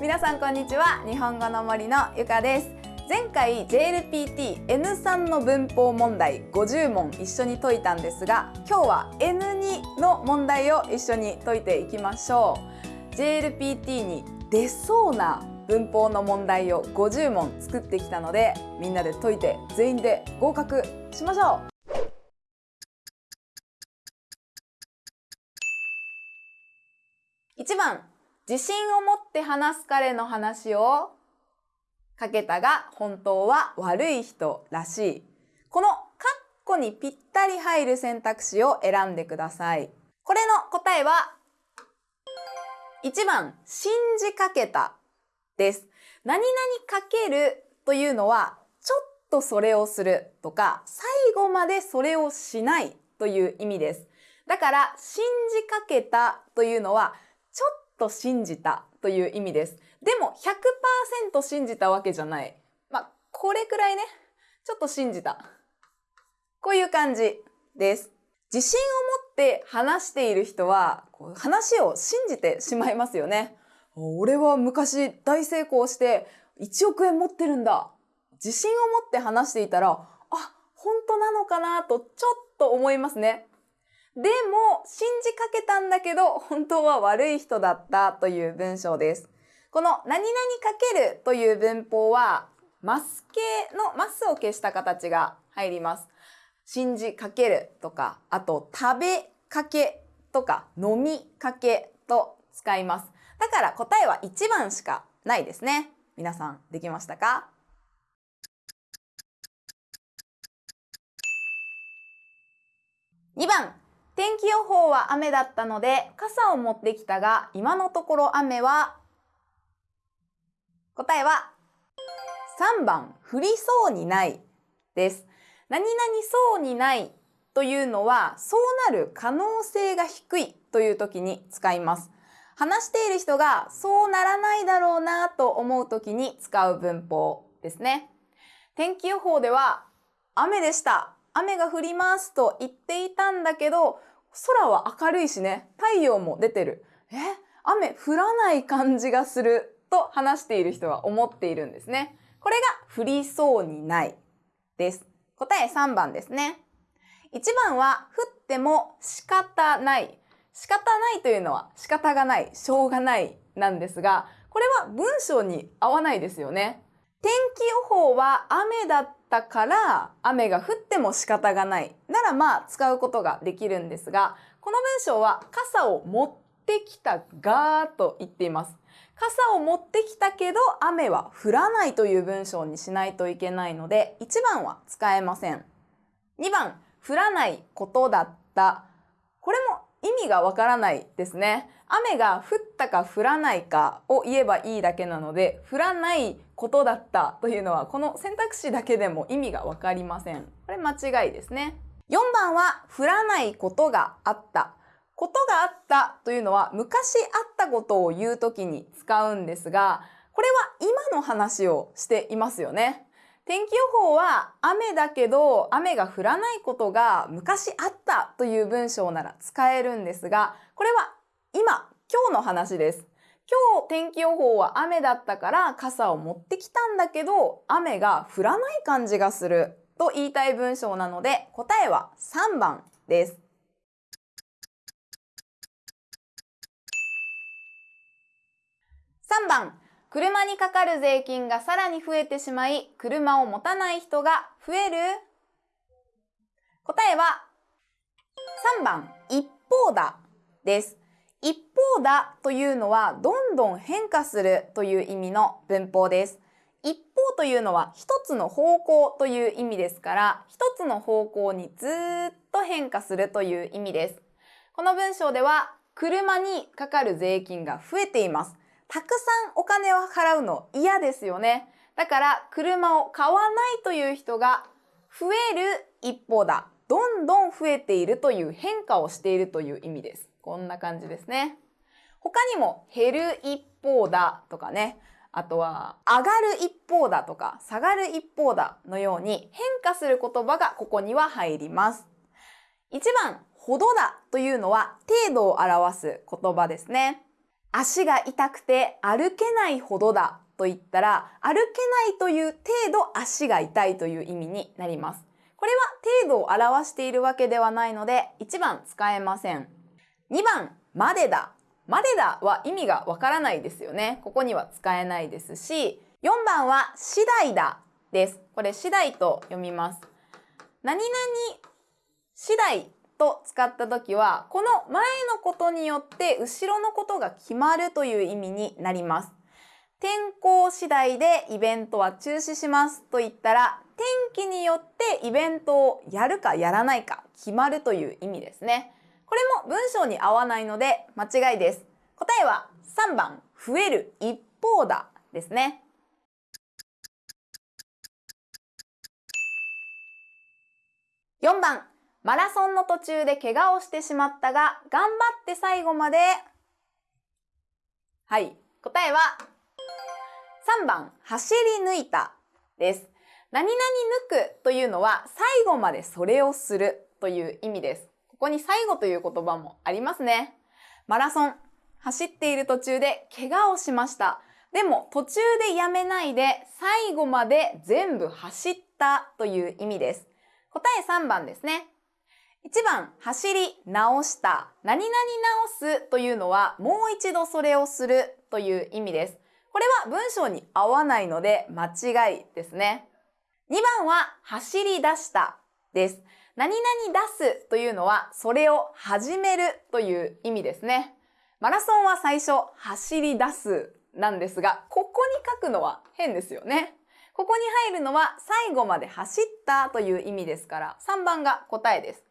皆さんこんにちは。日本語の森のゆかです。前回 JLPT N3 の文法問題50問一緒に解いたんですが今日は N2 の問題を一緒に解いていきましょう。JLPT に出そうな文法の問題を50問作ってきたのでみんなで解いて全員で合格しましょう1番自信を持って話す彼の話をかけたが本当は悪い人らしい。このカッコにぴったり入る選択肢を選んでください。これの答えは1番信じかけたです。何々かけるというのはちょっとそれをするとか最後までそれをしないという意味です。だから信じかけたというのはちょっと信じたという意味です。でも100%信じたわけじゃない。まあ、これくらいね、ちょっと信じた。こういう感じです。自信を持って話している人は、話を信じてしまいますよね。俺は昔大成功して1億円持ってるんだ。自信を持って話していたら、あ、本当なのかなとちょっと思いますね。でも、信じかけたんだけど、本当は悪い人だったという文章です。この何々かけるという文法は、マス系のマスを消した形が入ります。信じかけるとか、あと食べかけとか飲みかけと使います。だから答えは1番しかないですね。皆さんできましたか？2番。天気予報は雨だったので傘を持ってきたが今のところ雨は答えは3番。降りそうにないです。何々そうにないというのはそうなる可能性が低いという時に使います。話している人がそうならないだろうなと思う時に使う文法ですね天気予報では雨でした雨が降りますと言っていたんだけど空は明るいしね、太陽も出てる。え？雨降らない感じがすると話している人は思っているんですね。これが降りそうにないです。答え3番ですね。1番は降っても仕方ない。仕方ないというのは仕方がない、しょうがないなんですが、これは文章に合わないですよね。天気予報は雨だったから雨が降っても仕方がないならまあ使うことができるんですがこの文章は傘を持ってきたがと言っています。傘を持ってきたけど雨は降らないという文章にしないといけないので1番は使えません。2番降らないことだった。これも意味がわからないですね雨が降ったか降らないかを言えばいいだけなので降らないことだったというのはこの選択肢だけでも意味がわかりません。これ間違いですね。4番は降らないことがあった。ことがあったというのは昔あったことを言うときに使うんですが、これは今の話をしていますよね。天気予報は雨だけど雨が降らないことが昔あったという文章なら使えるんですが、これは今、今日の話です。今日天気予報は雨だったから傘を持ってきたんだけど雨が降らない感じがすると言いたい文章なので答えは3番です。3番車にかかる税金がさらに増えてしまい車を持たない人が増える?答えは3番一方だです。一方だというのはどんどん変化するという意味の文法です。一方というのは一つの方向という意味ですから一つの方向にずっと変化するという意味です。この文章では車にかかる税金が増えています。たくさんお金を払うの嫌ですよね。だから車を買わないという人が増える一方だ。どんどん増えているという変化をしているという意味です。こんな感じですね。他にも減る一方だとかね、あとは上がる一方だとか下がる一方だのように変化する言葉がここには入ります。1番、ほどだというのは程度を表す言葉ですね。足が痛くて歩けないほどだと言ったら歩けないという程度足が痛いという意味になります。これは程度を表しているわけではないので1番使えません。2番、までだ。までだは意味がわからないですよね。ここには使えないですし、4番は次第だです。これ次第と読みます。何々次第と使った時は、この前のことによって後ろのことが決まるという意味になります。天候次第でイベントは中止しますと言ったら、天気によってイベントをやるかやらないか決まるという意味ですね。これも文章に合わないので間違いです。答えは3番、増える一方だですね。4番、マラソンの途中で怪我をしてしまったが、頑張って最後まで。はい、答えは3番、走り抜いたです。何々抜くというのは最後までそれをするという意味です。ここに最後という言葉もありますね。マラソン、走っている途中で怪我をしました。でも途中でやめないで最後まで全部走ったという意味です。答え3番ですね。1番、走り直した。何々直すというのはもう一度それをするという意味です。これは文章に合わないので間違いですね。2番は走り出したです。何々出すというのはそれを始めるという意味ですね。マラソンは最初走り出すなんですが、ここに書くのは変ですよね。ここに入るのは最後まで走ったという意味ですから、3番が答えです。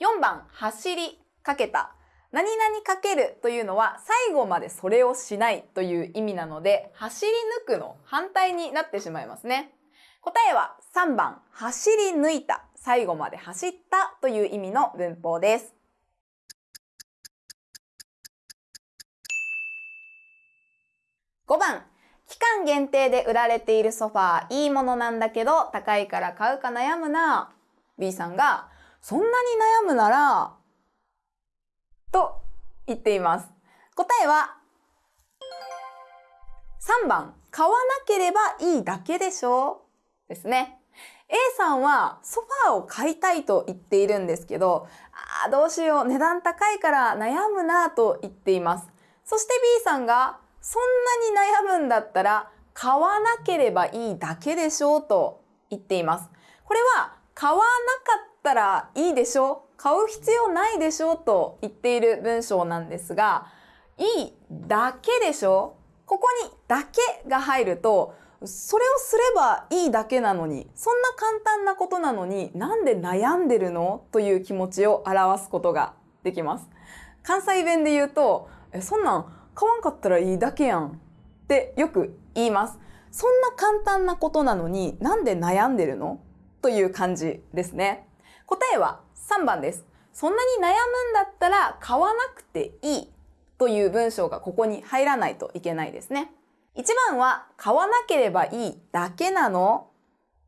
4番、走りかけた。何々かけるというのは最後までそれをしないという意味なので、走り抜くの反対になってしまいますね。答えは3番、走り抜いた。最後まで走ったという意味の文法です。5番、期間限定で売られているソファーいいものなんだけど高いから買うか悩むな。B さんが、そんなに悩むなら、と言っています。答えは、3番、買わなければいいだけでしょうですね。A さんはソファーを買いたいと言っているんですけど、ああ、どうしよう、値段高いから悩むなと言っています。そして B さんが、そんなに悩むんだったら買わなければいいだけでしょうと言っています。これは買わなかったらいいでしょ？う買う必要ないでしょ？うと言っている文章なんですが、いいだけでしょ？ここにだけが入るとそれをすればいいだけなのに、そんな簡単なことなのになんで悩んでるの？という気持ちを表すことができます。関西弁で言うと、え、そんなん買わんかったらいいだけやんってよく言います。そんな簡単なことなのになんで悩んでるの？という感じですね。答えは3番です。そんなに悩むんだったら買わなくていいという文章がここに入らないといけないですね。1番は買わなければいいだけなの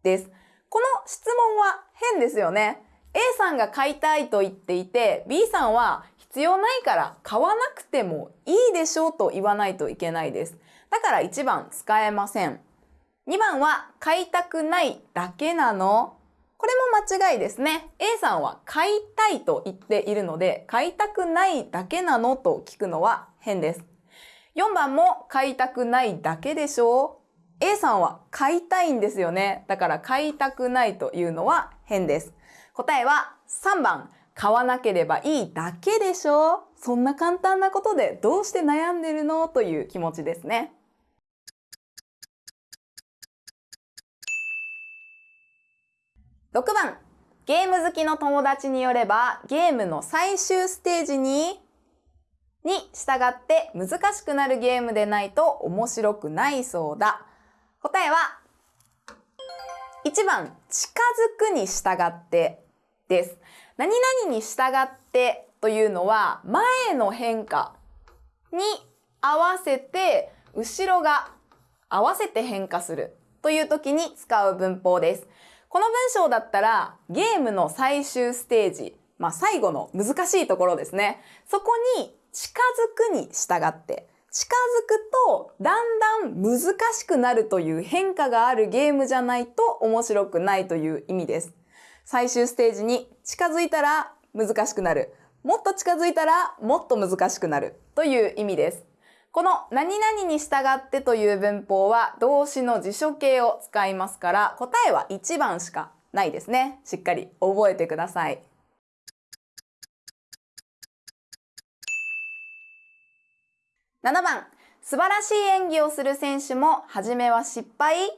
です。この質問は変ですよね。A さんが買いたいと言っていて B さんは必要ないから買わなくてもいいでしょうと言わないといけないです。だから1番使えません。2番は買いたくないだけなのこれも間違いですね。A さんは買いたいと言っているので買いたくないだけなのと聞くのは変です。4番も買いたくないだけでしょう ?A さんは買いたいんですよね。だから買いたくないというのは変です。答えは3番、買わなければいいだけでしょうそんな簡単なことでどうして悩んでるの？という気持ちですね。6番、ゲーム好きの友達によればゲームの最終ステージにに従って難しくなるゲームでないと面白くないそうだ。答えは1番近づくに従ってです。何々に従ってというのは前の変化に合わせて後ろが合わせて変化するという時に使う文法です。この文章だったらゲームの最終ステージ、まあ最後の難しいところですね。そこに近づくに従って近づくとだんだん難しくなるという変化があるゲームじゃないと面白くないという意味です。最終ステージに近づいたら難しくなる。もっと近づいたらもっと難しくなるという意味です。この何々に従ってという文法は動詞の辞書形を使いますから答えは1番しかないですね。しっかり覚えてください。7番、素晴らしい演技をする選手も初めは失敗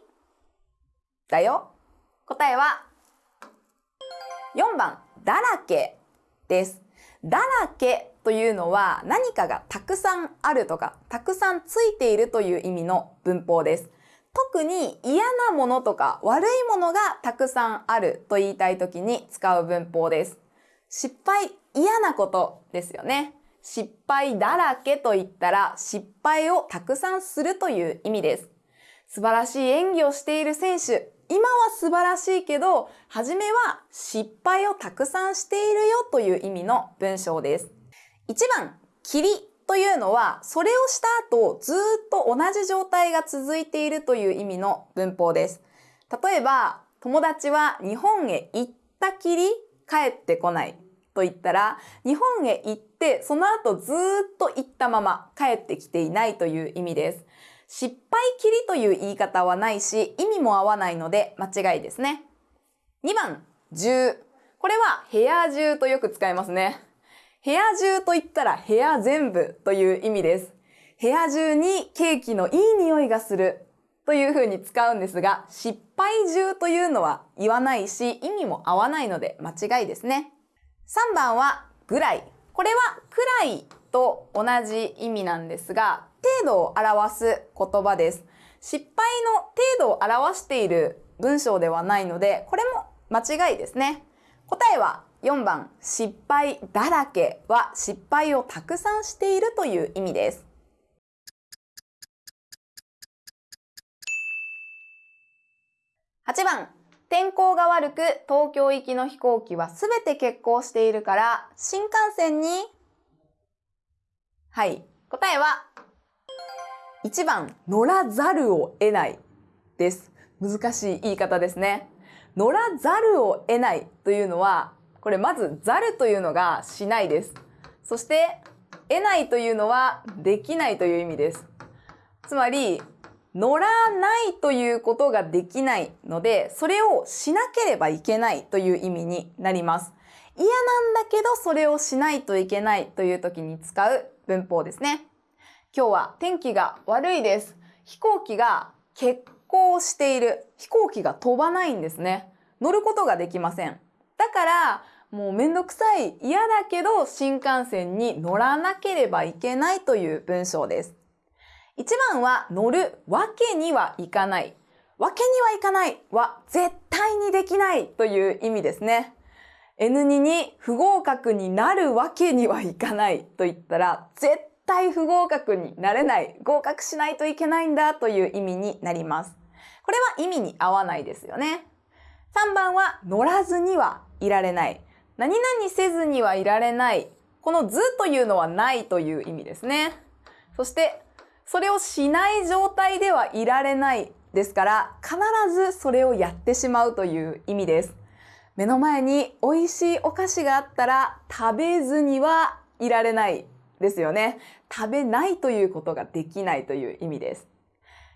だよ。答えは4番、だらけです。だらけというのは何かがたくさんあるとか、たくさんついているという意味の文法です。特に嫌なものとか悪いものがたくさんあると言いたい時に使う文法です。失敗、嫌なことですよね。失敗だらけと言ったら失敗をたくさんするという意味です。素晴らしい演技をしている選手、今は素晴らしいけど、初めは失敗をたくさんしているよという意味の文章です。1番、霧というのは、それをした後、ずっと同じ状態が続いているという意味の文法です。例えば、友達は日本へ行ったきり帰ってこないと言ったら、日本へ行ってその後ずっと行ったまま帰ってきていないという意味です。失敗きりという言い方はないし、意味も合わないので間違いですね。2番、中。これは部屋中とよく使いますね。部屋中と言ったら部屋全部という意味です。部屋中にケーキのいい匂いがするという風に使うんですが、失敗中というのは言わないし、意味も合わないので間違いですね。3番はぐらい。これはくらいと同じ意味なんですが、程度を表す言葉です。失敗の程度を表している文章ではないので、これも間違いですね。答えは4番、失敗だらけは失敗をたくさんしているという意味です。8番、天候が悪く東京行きの飛行機はすべて欠航しているから新幹線にはい答えは1番乗らざるを得ないです難しい言い方ですね乗らざるを得ないというのはこれまずざるというのがしないですそして得ないというのはできないという意味ですつまり乗らないということができないので、それをしなければいけないという意味になります。嫌なんだけどそれをしないといけないという時に使う文法ですね。今日は天気が悪いです。飛行機が欠航している。飛行機が飛ばないんですね。乗ることができません。だから、もうめんどくさい、嫌だけど新幹線に乗らなければいけないという文章です。1番は乗るわけにはいかない。わけにはいかないは絶対にできないという意味ですね。N2 に不合格になるわけにはいかないと言ったら絶対不合格になれない。合格しないといけないんだという意味になります。これは意味に合わないですよね。3番は乗らずにはいられない。何々せずにはいられない。このずというのはないという意味ですね。そしてそれをしない状態ではいられないですから必ずそれをやってしまうという意味です。目の前に美味しいお菓子があったら食べずにはいられないですよね。食べないということができないという意味です。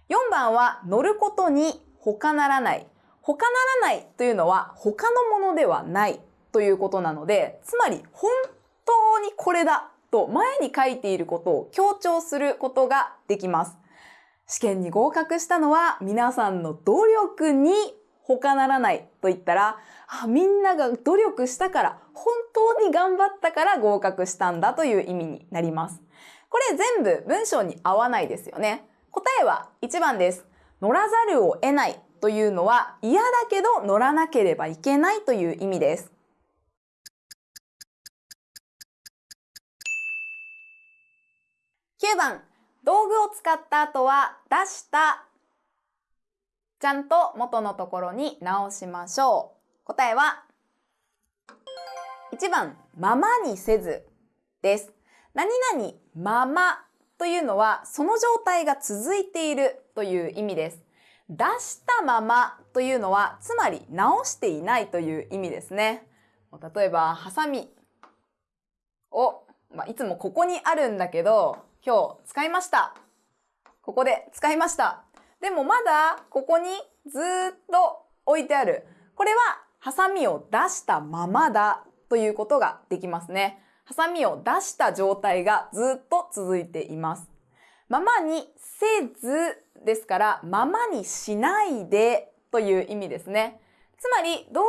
4番は乗ることに他ならない。他ならないというのは他のものではないということなので、つまり本当にこれだと前に書いていることを強調することができます。試験に合格したのは皆さんの努力に他ならないと言ったら、あみんなが努力したから、本当に頑張ったから合格したんだという意味になります。これ全部文章に合わないですよね。答えは1番です。乗らざるを得ないというのは嫌だけど乗らなければいけないという意味です。9番、道具を使った後は出したちゃんと元のところに直しましょう。答えは、1番、ままにせずです。何々ままというのは、その状態が続いているという意味です。出したままというのは、つまり直していないという意味ですね。例えば、ハサミを、まあ、いつもここにあるんだけど、今日使いました。ここで使いました。でもまだここにずっと置いてある。これはハサミを出したままだということができますね。ハサミを出した状態がずっと続いています。ままにせずですから、ままにしないでという意味ですね。つまり道具を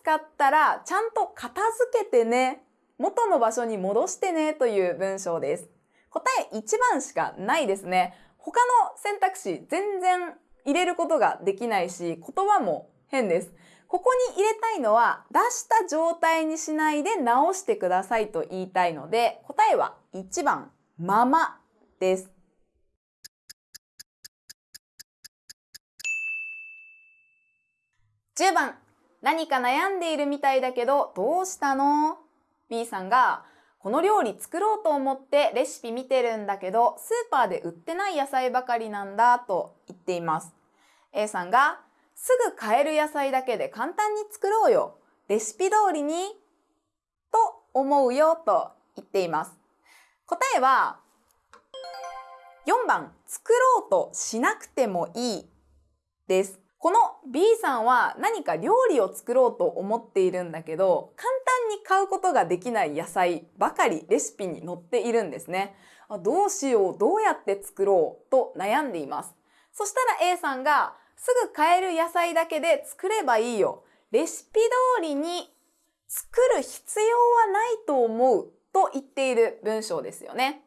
使ったらちゃんと片付けてね、元の場所に戻してねという文章です。答え1番しかないですね。他の選択肢全然入れることができないし、言葉も変です。ここに入れたいのは出した状態にしないで直してくださいと言いたいので、答えは1番、ままです。10番、何か悩んでいるみたいだけどどうしたの ?B さんが、この料理作ろうと思ってレシピ見てるんだけど、スーパーで売ってない野菜ばかりなんだと言っています。A さんが、すぐ買える野菜だけで簡単に作ろうよ。レシピ通りに、と思うよと言っています。答えは、4番、作ろうとしなくてもいいです。この B さんは何か料理を作ろうと思っているんだけど、簡単に買うことができない野菜ばかりレシピに載っているんですね。あどうしよう、どうやって作ろうと悩んでいます。そしたら A さんが、すぐ買える野菜だけで作ればいいよ。レシピ通りに作る必要はないと思うと言っている文章ですよね。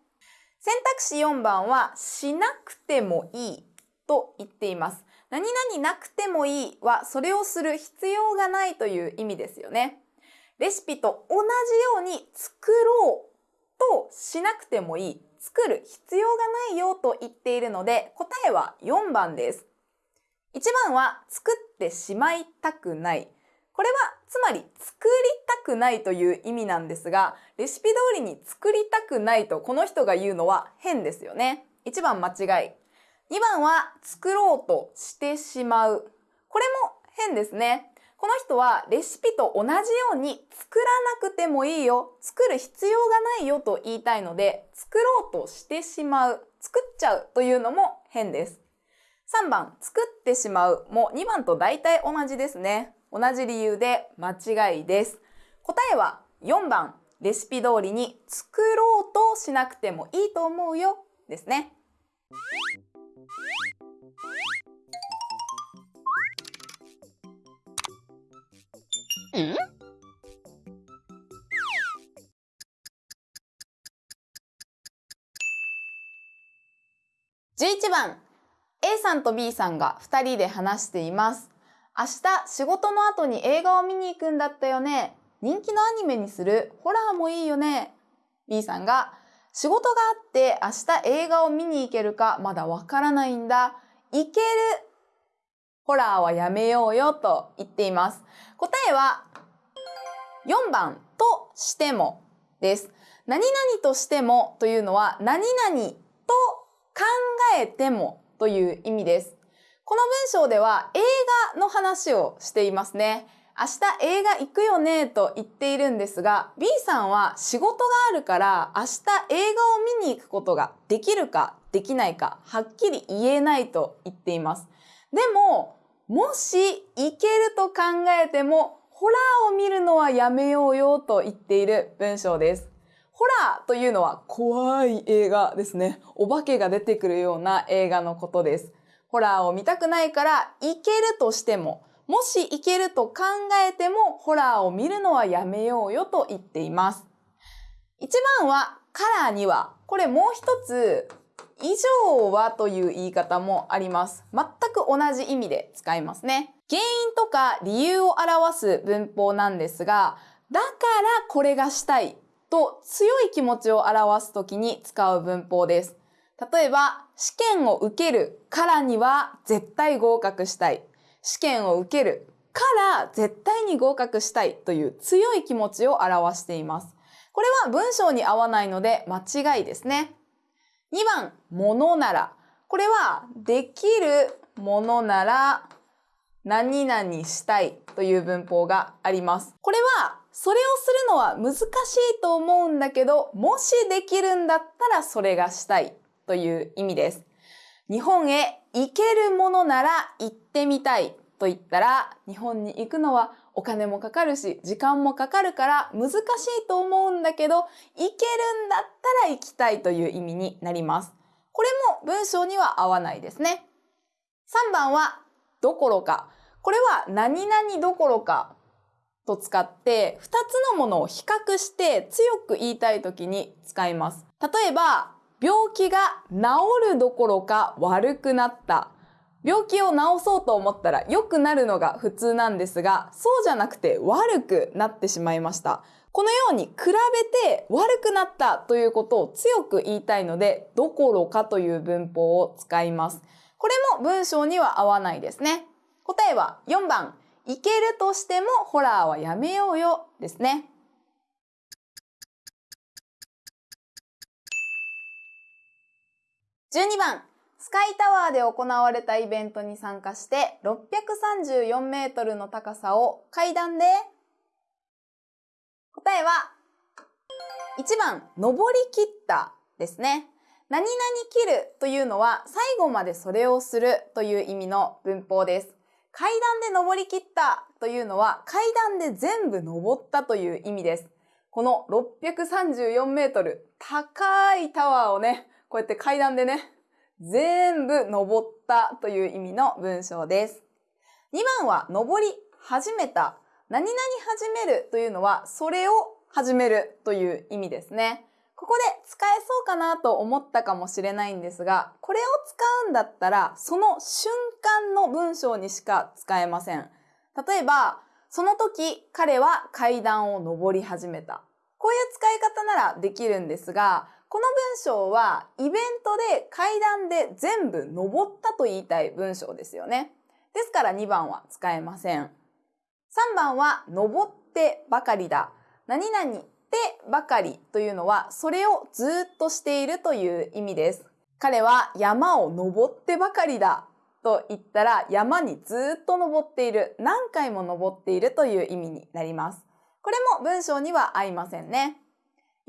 選択肢4番は、しなくてもいいと言っています。何々なくてもいいはそれをする必要がないという意味ですよね。レシピと同じように作ろうとしなくてもいい。作る必要がないよと言っているので答えは4番です。1番は作ってしまいたくない。これはつまり作りたくないという意味なんですが、レシピ通りに作りたくないとこの人が言うのは変ですよね。1番間違い。2番は作ろうとしてしまう。これも変ですね。この人はレシピと同じように作らなくてもいいよ、作る必要がないよと言いたいので、作ろうとしてしまう、作っちゃうというのも変です。3番、作ってしまうも2番と大体同じですね。同じ理由で間違いです。答えは4番、レシピ通りに作ろうとしなくてもいいと思うよですね。ん？11番 A さんと B さんが2人で話しています。明日仕事の後に映画を見に行くんだったよね。人気のアニメにするホラーもいいよね。B さんが仕事があって明日映画を見に行けるかまだわからないんだ。行ける。ホラーはやめようよと言っています。答えは4番としてもです。何々としてもというのは何々と考えてもという意味です。この文章では映画の話をしていますね。明日映画行くよねと言っているんですが、B さんは仕事があるから明日映画を見に行くことができるかできないかはっきり言えないと言っています。でも、もし行けると考えてもホラーを見るのはやめようよと言っている文章です。ホラーというのは怖い映画ですね。お化けが出てくるような映画のことです。ホラーを見たくないから行けるとしても、もし行けると考えてもホラーを見るのはやめようよと言っています。一番はカラーには、これもう一つ以上はという言い方もあります。全く同じ意味で使いますね。原因とか理由を表す文法なんですが、だからこれがしたいと強い気持ちを表すときに使う文法です。例えば、試験を受けるからには絶対合格したい。試験を受けるから絶対に合格したいという強い気持ちを表しています。これは文章に合わないので間違いですね。2番、ものなら。これは、できるものなら、何々したいという文法があります。これは、それをするのは難しいと思うんだけど、もしできるんだったらそれがしたいという意味です。日本へ行けるものなら行ってみたいと言ったら、日本に行くのはお金もかかるし、時間もかかるから難しいと思うんだけど、行けるんだったら行きたいという意味になります。これも文章には合わないですね。3番は、どころか。これは何々どころかと使って2つのものを比較して強く言いたい時に使います。例えば、病気が治るどころか悪くなった。病気を治そうと思ったら良くなるのが普通なんですが、そうじゃなくて悪くなってしまいました。このように比べて悪くなったということを強く言いたいので、どころかという文法を使います。これも文章には合わないですね。答えは4番、いけるとしてもホラーはやめようよですね。12番、スカイタワーで行われたイベントに参加して634メートルの高さを階段で答えは1番、登り切ったですね。何々切るというのは最後までそれをするという意味の文法です。階段で登り切ったというのは階段で全部登ったという意味です。この634メートル高いタワーをね、こうやって階段でね、全部登ったという意味の文章です。2番は登り始めた。何々始めるというのはそれを始めるという意味ですね。ここで使えそうかなと思ったかもしれないんですが、これを使うんだったらその瞬間の文章にしか使えません。例えば、その時彼は階段を登り始めた。こういう使い方ならできるんですが、この文章はイベントで階段で全部登ったと言いたい文章ですよね。ですから2番は使えません。3番は登ってばかりだ。何々ってばかりというのはそれをずっとしているという意味です。彼は山を登ってばかりだと言ったら山にずっと登っている、何回も登っているという意味になります。これも文章には合いませんね。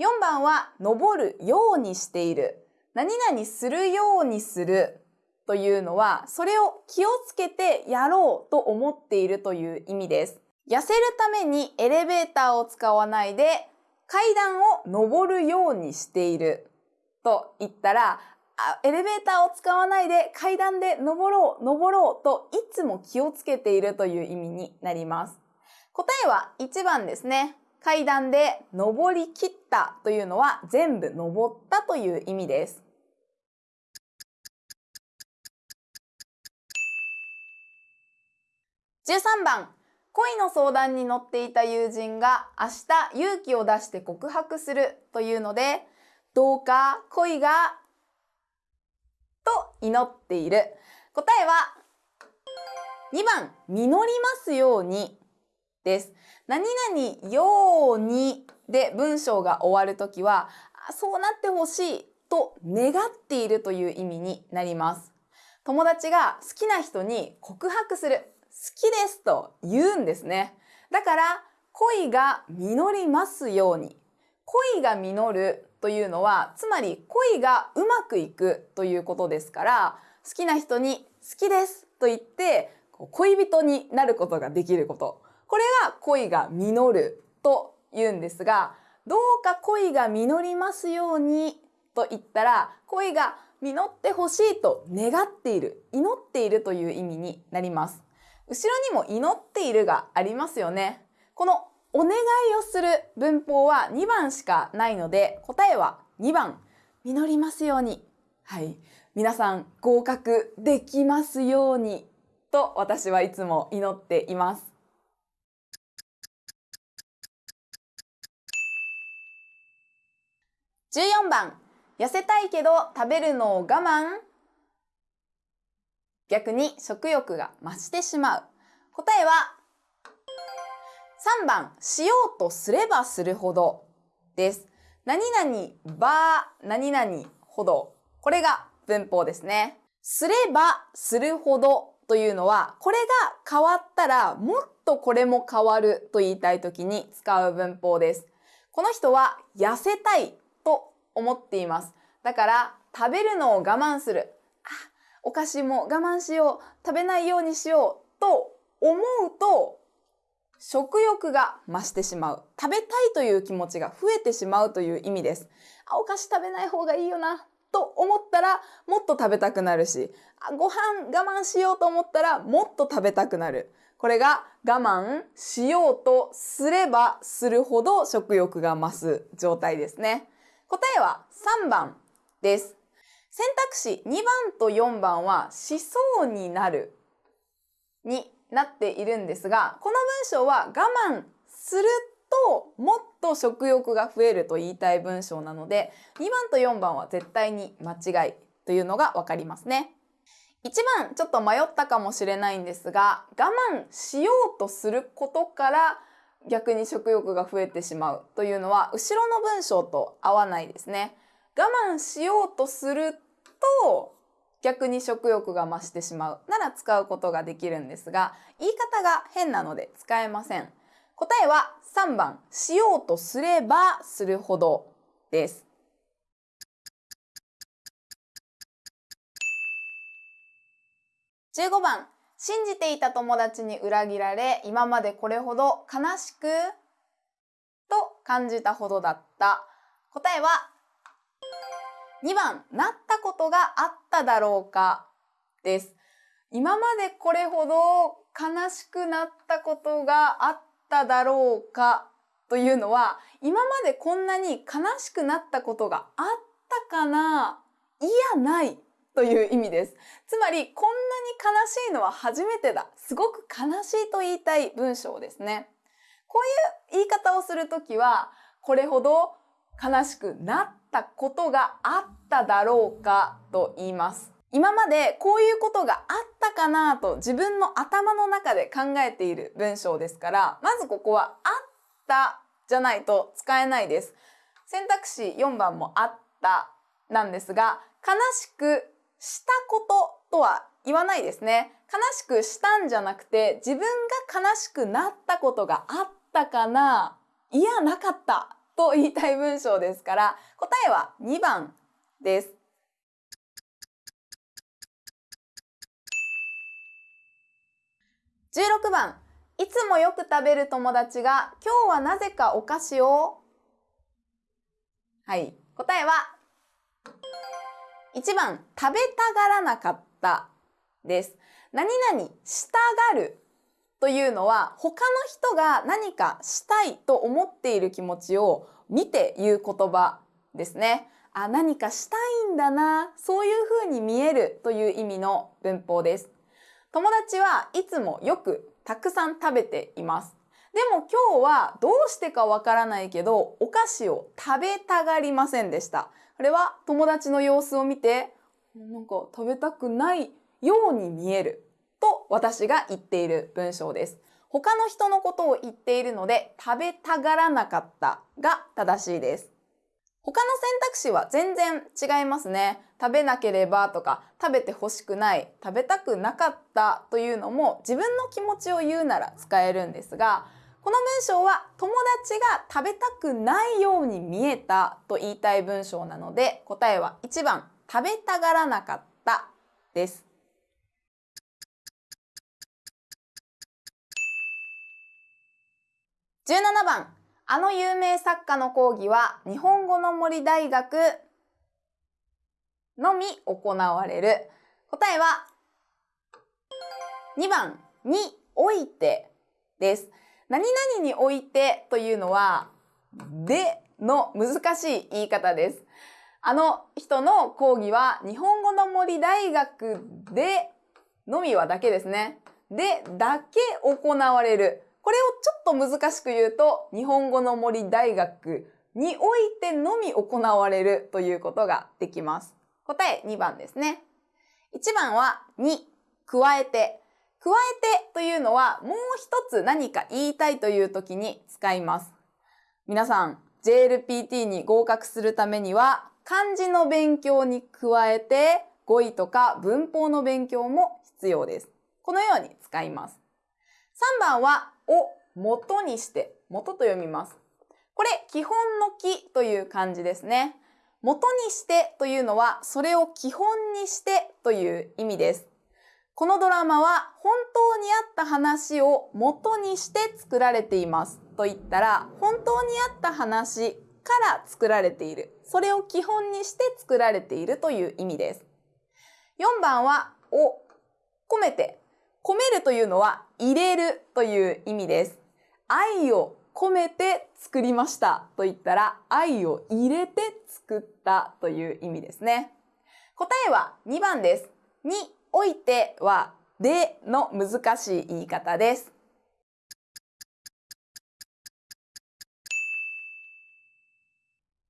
4番は、登るようにしている。何々するようにするというのは、それを気をつけてやろうと思っているという意味です。痩せるためにエレベーターを使わないで、階段を登るようにしていると言ったら、エレベーターを使わないで階段で登ろう、登ろうといつも気をつけているという意味になります。答えは1番ですね。階段で登り切ったというのは全部登ったという意味です。13番、恋の相談に乗っていた友人が明日勇気を出して告白するというので、どうか恋がと祈っている。答えは2番、実りますようにです。何々ようにで文章が終わるときは、そうなってほしいと願っているという意味になります。友達が好きな人に告白する、好きですと言うんですね。だから、恋が実りますように。恋が実るというのは、つまり恋がうまくいくということですから、好きな人に好きですと言って、恋人になることができること。これが恋が実ると言うんですが、どうか恋が実りますようにと言ったら、恋が実ってほしいと願っている、祈っているという意味になります。後ろにも祈っているがありますよね。このお願いをする文法は2番しかないので、答えは2番、実りますように。はい。皆さん合格できますようにと私はいつも祈っています。14番、痩せたいけど食べるのを我慢逆に食欲が増してしまう。答えは3番、しようとすればするほどです。何々ば何々ほど。これが文法ですね。すればするほどというのは、これが変わったらもっとこれも変わると言いたい時に使う文法です。この人は痩せたい思っています。だから食べるのを我慢する。あ、お菓子も我慢しよう。食べないようにしよう。と思うと食欲が増してしまう。食べたいという気持ちが増えてしまうという意味です。あ、お菓子食べない方がいいよな。と思ったらもっと食べたくなるし、あご飯我慢しようと思ったらもっと食べたくなる。これが我慢しようとすればするほど食欲が増す状態ですね。答えは3番です。選択肢2番と4番はしそうになるになっているんですが、この文章は我慢するともっと食欲が増えると言いたい文章なので、2番と4番は絶対に間違いというのがわかりますね。1番ちょっと迷ったかもしれないんですが、我慢しようとすることから逆に食欲が増えてしまうというのは後ろの文章と合わないですね。我慢しようとすると逆に食欲が増してしまうなら使うことができるんですが、言い方が変なので使えません。答えは3番、しようとすればするほどです。15番、信じていた友達に裏切られ、今までこれほど悲しくと感じたほどだった。答えは2番、なったことがあっただろうかです。今までこれほど悲しくなったことがあっただろうかというのは、今までこんなに悲しくなったことがあったかな？いや、ないという意味です。つまり、こんなに悲しいのは初めてだ。すごく悲しいと言いたい文章ですね。こういう言い方をするときは、これほど悲しくなったことがあっただろうかと言います。今までこういうことがあったかなと自分の頭の中で考えている文章ですから、まずここはあったじゃないと使えないです。選択肢4番もあったなんですが、悲しくしたこととは言わないですね。悲しくしたんじゃなくて、自分が悲しくなったことがあったかないや、なかったと言いたい文章ですから、答えは2番です。16番、いつもよく食べる友達が今日はなぜかお菓子をはい、答えは1番、食べたがらなかったです。何々したがるというのは他の人が何かしたいと思っている気持ちを見て言う言葉ですね。あ、何かしたいんだな、そういうふうに見えるという意味の文法です。友達はいつもよくたくさん食べています。でも今日はどうしてかわからないけど、お菓子を食べたがりませんでした。これは友達の様子を見て、なんか食べたくないように見えると私が言っている文章です。他の人のことを言っているので食べたがらなかったが正しいです。他の選択肢は全然違いますね。食べなければとか食べて欲しくない、食べたくなかったというのも自分の気持ちを言うなら使えるんですが、この文章は友達が食べたくないように見えたと言いたい文章なので答えは1番食べたがらなかったです。17番、あの有名作家の講義は日本語の森大学のみ行われる。答えは2番においてです。何々においてというのはでの難しい言い方です。あの人の講義は日本語の森大学でのみはだけですね。でだけ行われる。これをちょっと難しく言うと、日本語の森大学においてのみ行われるということができます。答え2番ですね。1番はに、加えて。加えてというのはもう一つ何か言いたいという時に使います。皆さん、JLPT に合格するためには漢字の勉強に加えて語彙とか文法の勉強も必要です。このように使います。3番は、を元にして、元と読みます。これ、基本の木という漢字ですね。元にしてというのは、それを基本にしてという意味です。このドラマは本当にあった話を元にして作られていますと言ったら、本当にあった話から作られている。それを基本にして作られているという意味です。4番は、を込めて。込めるというのは入れるという意味です。愛を込めて作りましたと言ったら愛を入れて作ったという意味ですね。答えは2番です。においてはでの難しい言い方です。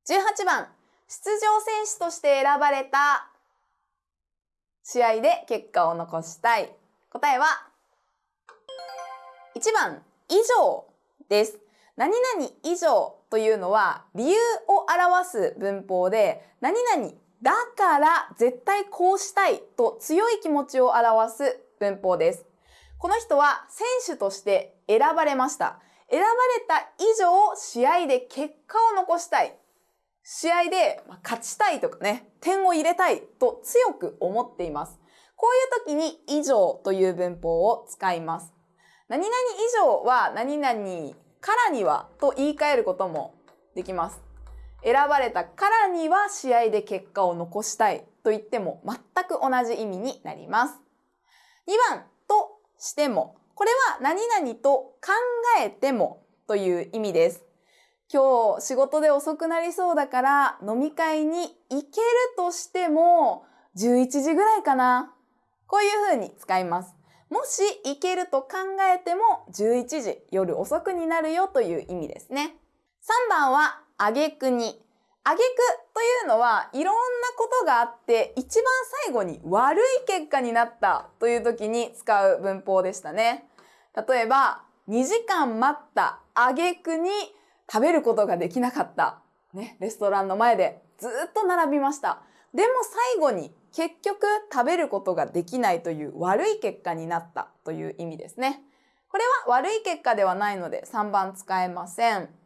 18番、出場選手として選ばれた試合で結果を残したい。答えは1番、以上です。何々以上というのは理由を表す文法で何々だから絶対こうしたいと強い気持ちを表す文法です。この人は選手として選ばれました。選ばれた以上試合で結果を残したい。試合で勝ちたいとかね、点を入れたいと強く思っています。こういう時に以上という文法を使います。何々以上は何々からにはと言い換えることもできます。選ばれたからには試合で結果を残したいと言っても全く同じ意味になります。2番としても、これは何々と考えてもという意味です。今日仕事で遅くなりそうだから飲み会に行けるとしても11時ぐらいかな。こういうふうに使います。もし行けると考えても11時、夜遅くになるよという意味ですね。3番は、あげくに。あげくというのはいろんなことがあって一番最後に悪い結果になったという時に使う文法でしたね。例えば、2時間待ったあげくに食べることができなかった。ね、レストランの前でずっと並びました。でも最後に結局食べることができないという悪い結果になったという意味ですね。これは悪い結果ではないので3番使えません。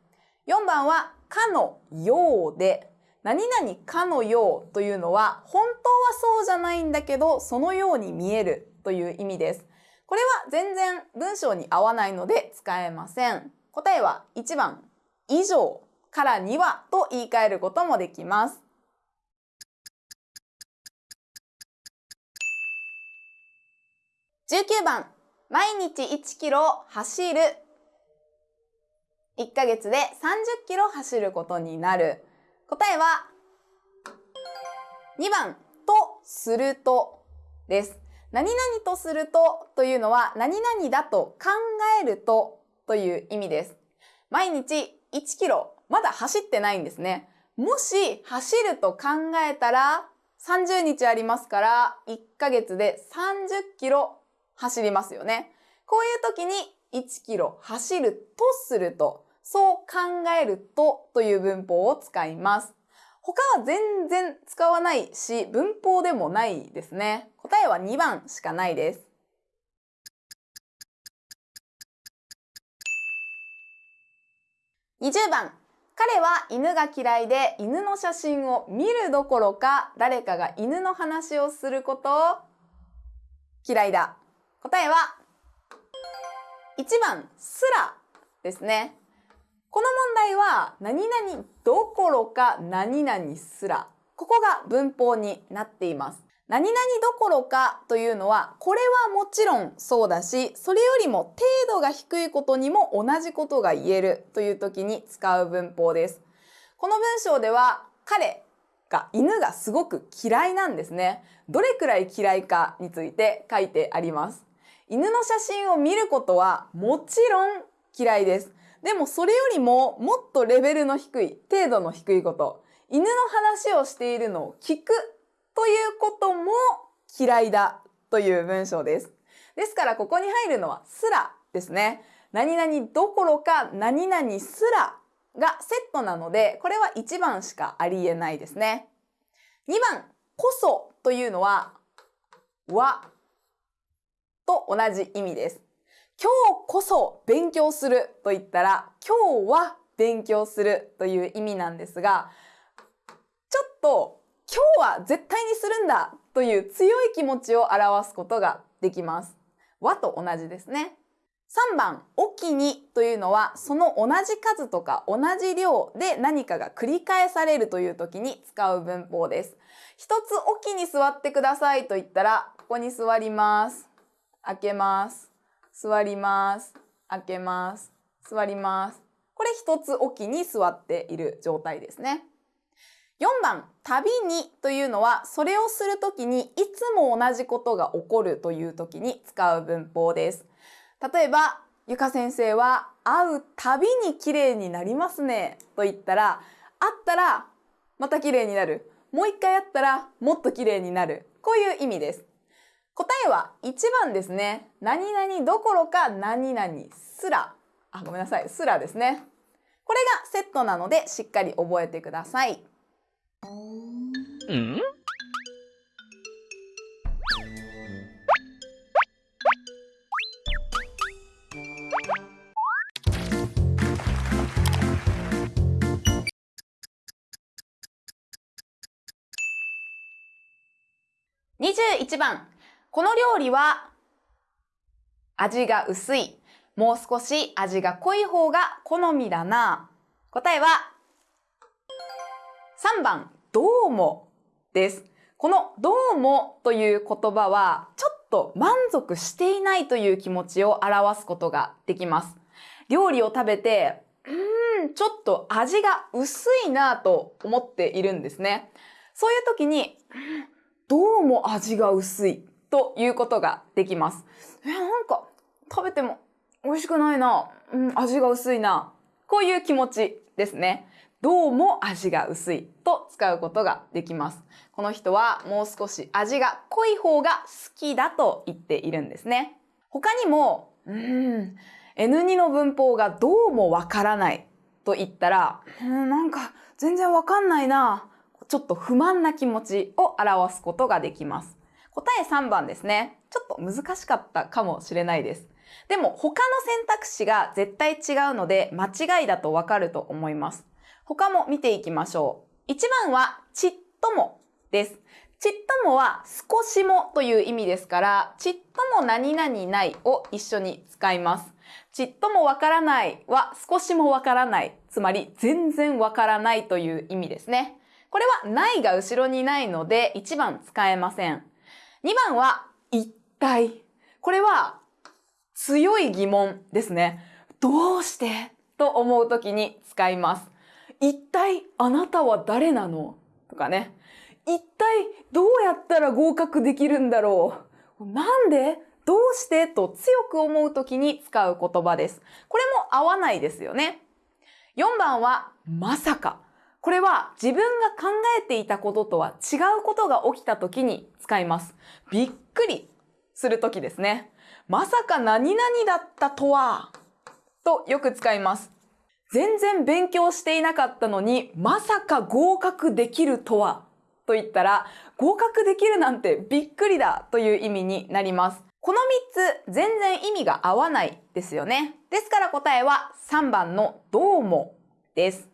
4番はかのようで何々かのようというのは本当はそうじゃないんだけどそのように見えるという意味です。これは全然文章に合わないので使えません。答えは1番以上からにはと言い換えることもできます。19番、毎日1キロ走る。1ヶ月で30キロ走ることになる。答えは、2番、とするとです。何々とするとというのは何々だと考えるとという意味です。毎日1キロまだ走ってないんですね。もし走ると考えたら30日ありますから1ヶ月で30キロ走りますよね。こういう時に1キロ走るとすると、そう考えるとという文法を使います。他は全然使わないし、文法でもないですね。答えは2番しかないです。20番。彼は犬が嫌いで犬の写真を見るどころか誰かが犬の話をすることを嫌いだ。答えは1番すらですね。この問題は何々どころか何々すら。ここが文法になっています。何々どころかというのは、これはもちろんそうだし、それよりも程度が低いことにも同じことが言えるという時に使う文法です。この文章では、彼が、犬がすごく嫌いなんですね。どれくらい嫌いかについて書いてあります。犬の写真を見ることはもちろん嫌いです。でもそれよりももっとレベルの低い、程度の低いこと、犬の話をしているのを聞くということも嫌いだという文章です。ですからここに入るのはすらですね。何々どころか何々すらがセットなので、これは1番しかありえないですね。2番、こそというのは、はと同じ意味です。今日こそ勉強すると言ったら、今日は勉強するという意味なんですが、ちょっと今日は絶対にするんだという強い気持ちを表すことができます。和と同じですね。3番、おきにというのは、その同じ数とか同じ量で何かが繰り返されるという時に使う文法です。一つおきに座ってくださいと言ったら、ここに座ります。開けます。座ります。開けます。座ります。これ一つおきに座っている状態ですね。4番、旅にというのは、それをするときにいつも同じことが起こるというときに使う文法です。例えば、ゆか先生は会うたびに綺麗になりますねと言ったら、会ったらまた綺麗になる。もう一回会ったらもっと綺麗になる。こういう意味です。答えは1番ですね。何々どころか何々すら。あ、ごめんなさい。すらですね。これがセットなのでしっかり覚えてください。ん？21番この料理は味が薄い。もう少し味が濃い方が好みだな。答えは3番、どうもです。このどうもという言葉はちょっと満足していないという気持ちを表すことができます。料理を食べて、うーん、ちょっと味が薄いなと思っているんですね。そういう時に、どうも味が薄いということができます。え、なんか食べても美味しくないな。うん、味が薄いな。こういう気持ちですね。どうも味が薄いと使うことができます。この人はもう少し味が濃い方が好きだと言っているんですね。他にも、うん、N2 の文法がどうもわからないと言ったら、うん、なんか全然わかんないな。ちょっと不満な気持ちを表すことができます。答え3番ですね。ちょっと難しかったかもしれないです。でも他の選択肢が絶対違うので間違いだとわかると思います。他も見ていきましょう。1番はちっともです。ちっともは少しもという意味ですから、ちっとも何々ないを一緒に使います。ちっともわからないは少しもわからない。つまり全然わからないという意味ですね。これはないが後ろにないので1番使えません。2番は一体。これは強い疑問ですね。どうして？と思うときに使います。一体あなたは誰なの？とかね。一体どうやったら合格できるんだろう？なんで？どうして？と強く思うときに使う言葉です。これも合わないですよね。4番はまさか。これは自分が考えていたこととは違うことが起きた時に使います。びっくりする時ですね。まさか何々だったとは、とよく使います。全然勉強していなかったのに、まさか合格できるとは、と言ったら、合格できるなんてびっくりだという意味になります。この3つ、全然意味が合わないですよね。ですから答えは3番のどうもです。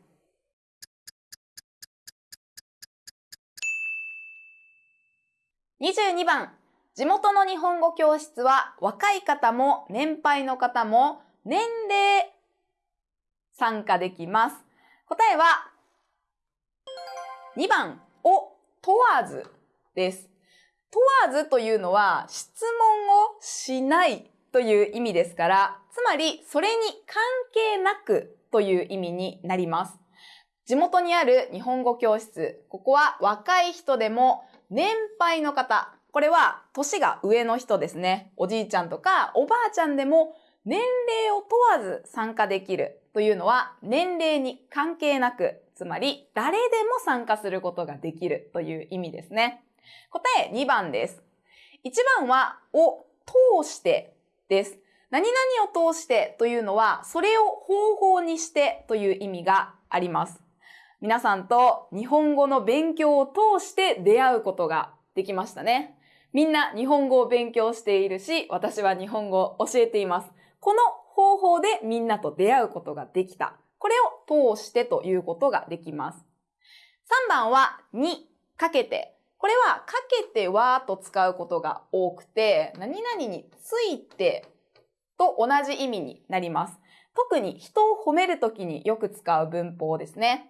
22番、地元の日本語教室は若い方も年配の方も年齢参加できます。答えは2番、を問わずです。問わずというのは質問をしないという意味ですから、つまりそれに関係なくという意味になります。地元にある日本語教室、ここは若い人でも年配の方、これは年が上の人ですね。おじいちゃんとかおばあちゃんでも年齢を問わず参加できるというのは年齢に関係なく、つまり誰でも参加することができるという意味ですね。答え2番です。1番はを通してです。何々を通してというのは、それを方法にしてという意味があります。皆さんと日本語の勉強を通して出会うことができましたね。みんな日本語を勉強しているし、私は日本語を教えています。この方法でみんなと出会うことができた。これを通してということができます。3番は、に、かけて。これは、かけてはと使うことが多くて、何々についてと同じ意味になります。特に人を褒めるときによく使う文法ですね。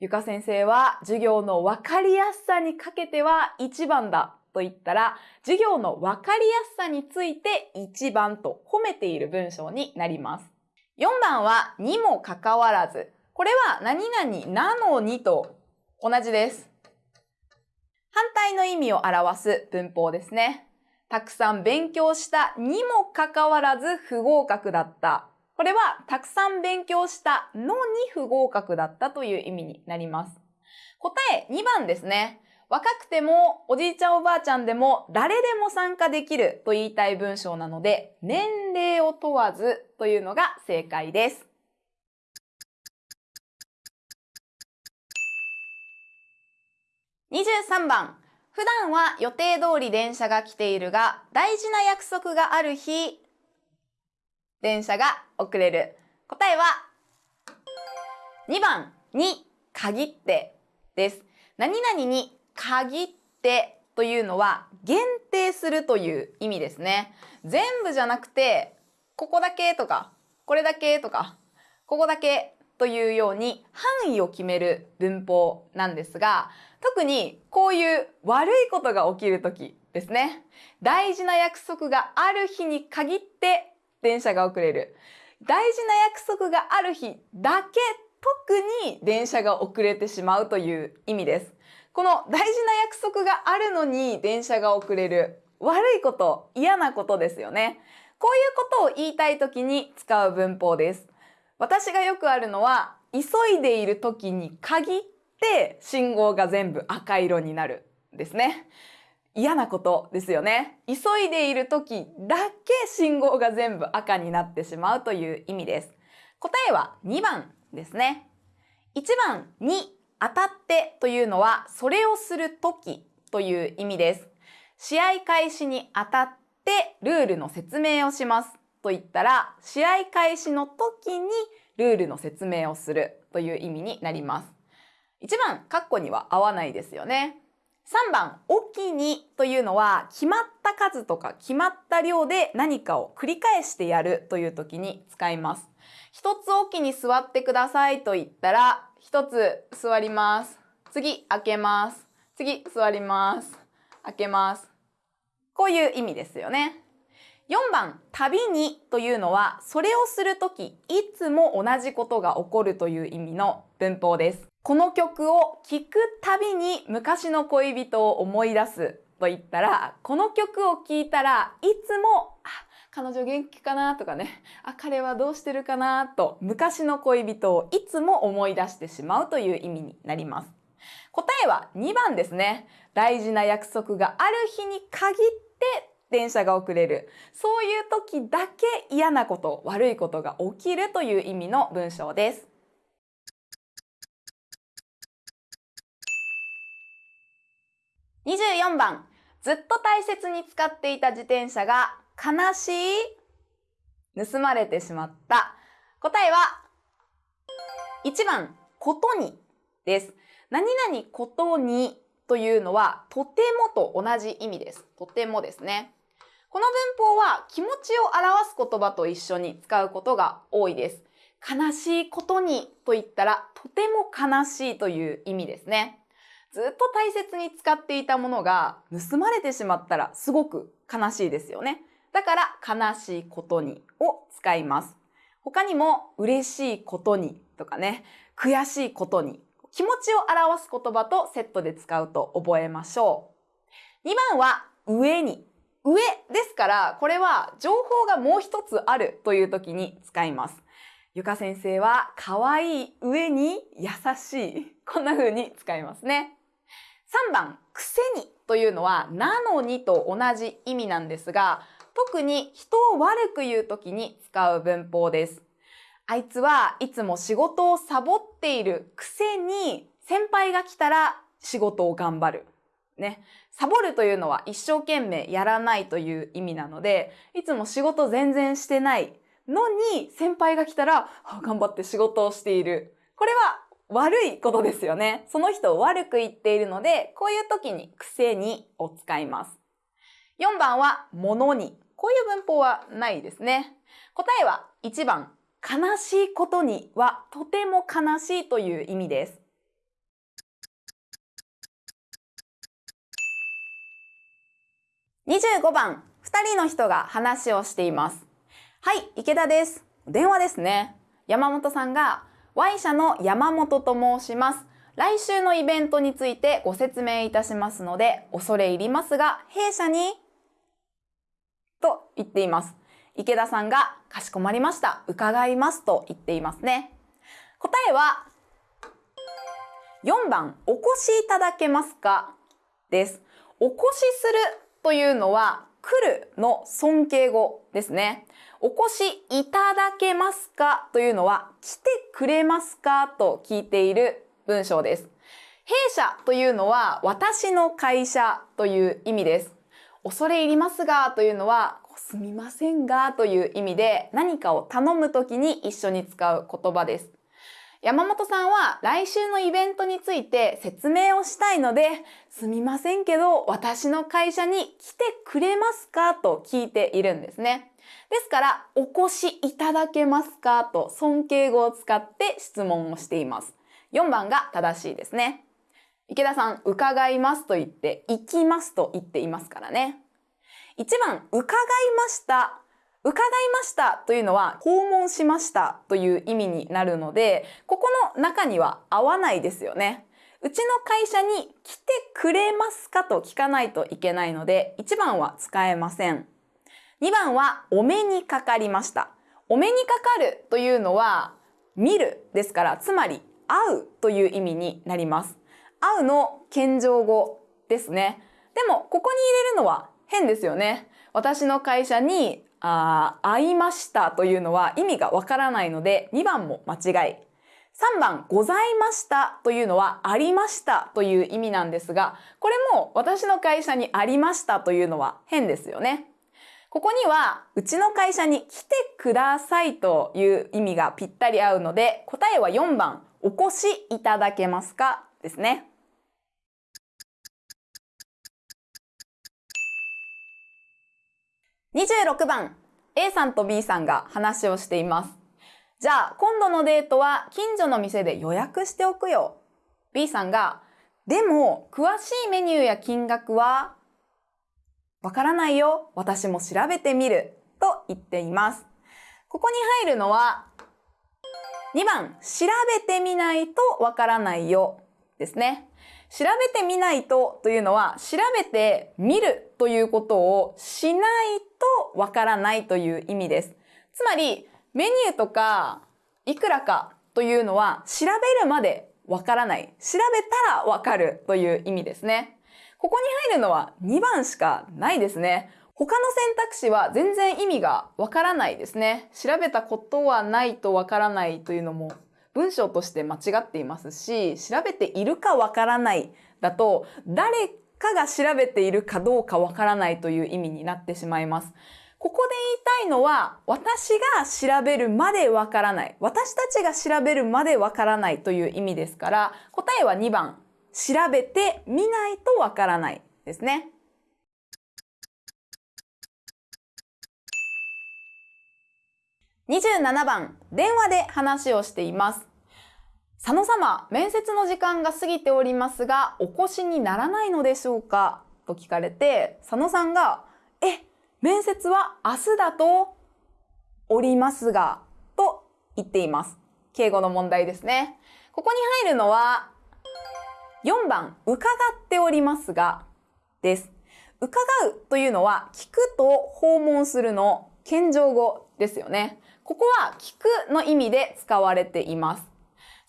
ゆか先生は授業のわかりやすさにかけては1番だと言ったら、授業のわかりやすさについて1番と褒めている文章になります。4番はにもかかわらず。これは何々なのにと同じです。反対の意味を表す文法ですね。たくさん勉強したにもかかわらず不合格だった。これはたくさん勉強したのに不合格だったという意味になります。答え2番ですね。若くてもおじいちゃんおばあちゃんでも誰でも参加できると言いたい文章なので年齢を問わずというのが正解です。23番。普段は予定通り電車が来ているが、大事な約束がある日、電車が遅れる。答えは、2番に限ってです。何々に限ってというのは限定するという意味ですね。全部じゃなくて、ここだけとか、これだけとか、ここだけというように範囲を決める文法なんですが、特にこういう悪いことが起きるときですね。大事な約束がある日に限って電車が遅れる。大事な約束がある日だけ特に電車が遅れてしまうという意味です。この大事な約束があるのに電車が遅れる。悪いこと、嫌なことですよね。こういうことを言いたい時に使う文法です。私がよくあるのは、急いでいる時に限って信号が全部赤色になるですね。嫌なことですよね。急いでいる時だけ信号が全部赤になってしまうという意味です。答えは2番ですね。1番に当たってというのはそれをする時という意味です。試合開始に当たってルールの説明をしますと言ったら試合開始の時にルールの説明をするという意味になります。1番、カッコには合わないですよね。3番、おきにというのは決まった数とか決まった量で何かを繰り返してやるという時に使います。一つおきに座ってくださいと言ったら一つ座ります。次、開けます。次、座ります。開けます。こういう意味ですよね。4番、旅にというのは、それをするとき、いつも同じことが起こるという意味の文法です。この曲を聴くたびに昔の恋人を思い出すと言ったら、この曲を聴いたらいつも、あ、彼女元気かなとかね、あ、彼はどうしてるかなと昔の恋人をいつも思い出してしまうという意味になります。答えは2番ですね。大事な約束がある日に限って電車が遅れる。そういう時だけ嫌なこと、悪いことが起きるという意味の文章です。24番、ずっと大切に使っていた自転車が悲しい？盗まれてしまった。答えは、1番、ことにです。何々ことにというのは、とてもと同じ意味です。とてもですね。この文法は気持ちを表す言葉と一緒に使うことが多いです。悲しいことにと言ったら、とても悲しいという意味ですね。ずっと大切に使っていたものが盗まれてしまったらすごく悲しいですよね。だから悲しいことにを使います。他にも嬉しいことにとかね、悔しいことに気持ちを表す言葉とセットで使うと覚えましょう。2番は上に。上ですから、これは情報がもう一つあるという時に使います。ゆか先生は可愛い上に優しい。こんな風に使いますね。3番、くせにというのは、なのにと同じ意味なんですが、特に人を悪く言う時に使う文法です。あいつはいつも仕事をサボっているくせに先輩が来たら仕事を頑張る。ね。サボるというのは一生懸命やらないという意味なので、いつも仕事全然してないのに先輩が来たら、頑張って仕事をしている。これは悪いことですよね。その人を悪く言っているので、こういう時に癖にを使います。4番は物に。こういう文法はないですね。答えは1番、悲しいことにはとても悲しいという意味です。25番、2人の人が話をしています。はい、池田です。電話ですね。山本さんが、Y 社の山本と申します。来週のイベントについてご説明いたしますので、恐れ入りますが、弊社に、と言っています。池田さんが、かしこまりました。伺いますと言っていますね。答えは、4番、お越しいただけますか？です。お越しするというのは来るの尊敬語ですね。お越しいただけますか？というのは来てくれますか？と聞いている文章です。弊社というのは私の会社という意味です。恐れ入りますがというのはすみませんがという意味で何かを頼むときに一緒に使う言葉です。山本さんは来週のイベントについて説明をしたいので、すみませんけど私の会社に来てくれますか？と聞いているんですね。ですから、お越しいただけますかと尊敬語を使って質問をしています。4番が正しいですね。池田さん、伺いますと言って、行きますと言っていますからね。1番、伺いました伺いましたというのは訪問しましたという意味になるので、ここの中には合わないですよね。うちの会社に来てくれますかと聞かないといけないので、1番は使えません。2番はお目にかかりました。お目にかかるというのは見るですから、つまり会うという意味になります。会うの謙譲語ですね。でも、ここに入れるのは変ですよね。私の会社にあ会いましたというのは意味がわからないので2番も間違い。3番、ございましたというのはありましたという意味なんですが、これも私の会社にありましたというのは変ですよね。ここには、うちの会社に来てくださいという意味がぴったり合うので、答えは4番、お越しいただけますか？ですね。26番、A さんと B さんが話をしています。じゃあ、今度のデートは近所の店で予約しておくよ。B さんが、でも、詳しいメニューや金額はわからないよ。私も調べてみる。と言っています。ここに入るのは、2番、調べてみないとわからないよ。ですね。調べてみないとというのは、調べてみるということをしないとわからないという意味です。つまり、メニューとか、いくらかというのは、調べるまでわからない。調べたらわかるという意味ですね。ここに入るのは2番しかないですね。他の選択肢は全然意味がわからないですね。調べたことはないとわからないというのも文章として間違っていますし、調べているかわからないだと、誰かが調べているかどうかわからないという意味になってしまいます。ここで言いたいのは、私が調べるまでわからない。私たちが調べるまでわからないという意味ですから、答えは2番。調べてみないとわからないですね。27番、電話で話をしています。佐野様、面接の時間が過ぎておりますが、お越しにならないのでしょうか？と聞かれて、佐野さんが、え、面接は明日だとおりますが、と言っています。敬語の問題ですね。ここに入るのは、4番、伺っておりますが、です。伺うというのは、聞くと訪問するの謙譲語ですよね。ここは聞くの意味で使われています。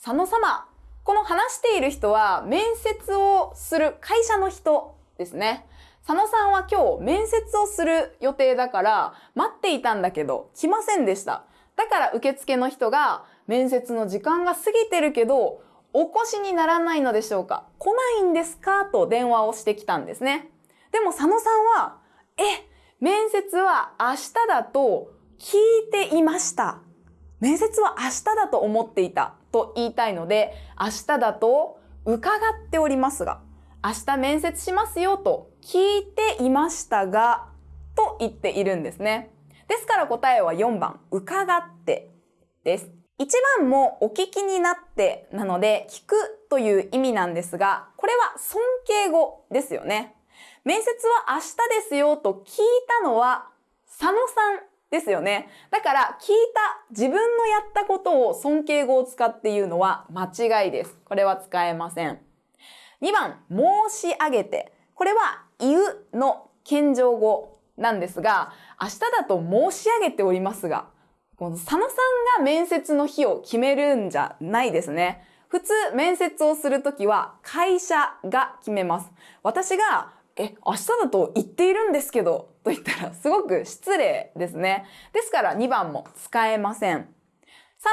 佐野様、この話している人は面接をする会社の人ですね。佐野さんは今日面接をする予定だから待っていたんだけど来ませんでした。だから受付の人が面接の時間が過ぎてるけどお越しにならないのでしょうか？来ないんですか？と電話をしてきたんですね。でも佐野さんは、え、面接は明日だと聞いていました。面接は明日だと思っていたと言いたいので、明日だと伺っておりますが、明日面接しますよと聞いていましたが、と言っているんですね。ですから答えは4番、伺ってです。1番もお聞きになってなので、聞くという意味なんですが、これは尊敬語ですよね。面接は明日ですよと聞いたのは佐野さんですよね。だから聞いた自分のやったことを尊敬語を使って言うのは間違いです。これは使えません。2番、申し上げて。これは言うの謙譲語なんですが、明日だと申し上げておりますが、この佐野さんが面接の日を決めるんじゃないですね。普通面接をするときは会社が決めます。私がえ、明日だと言っているんですけど、と言ったらすごく失礼ですね。ですから2番も使えません。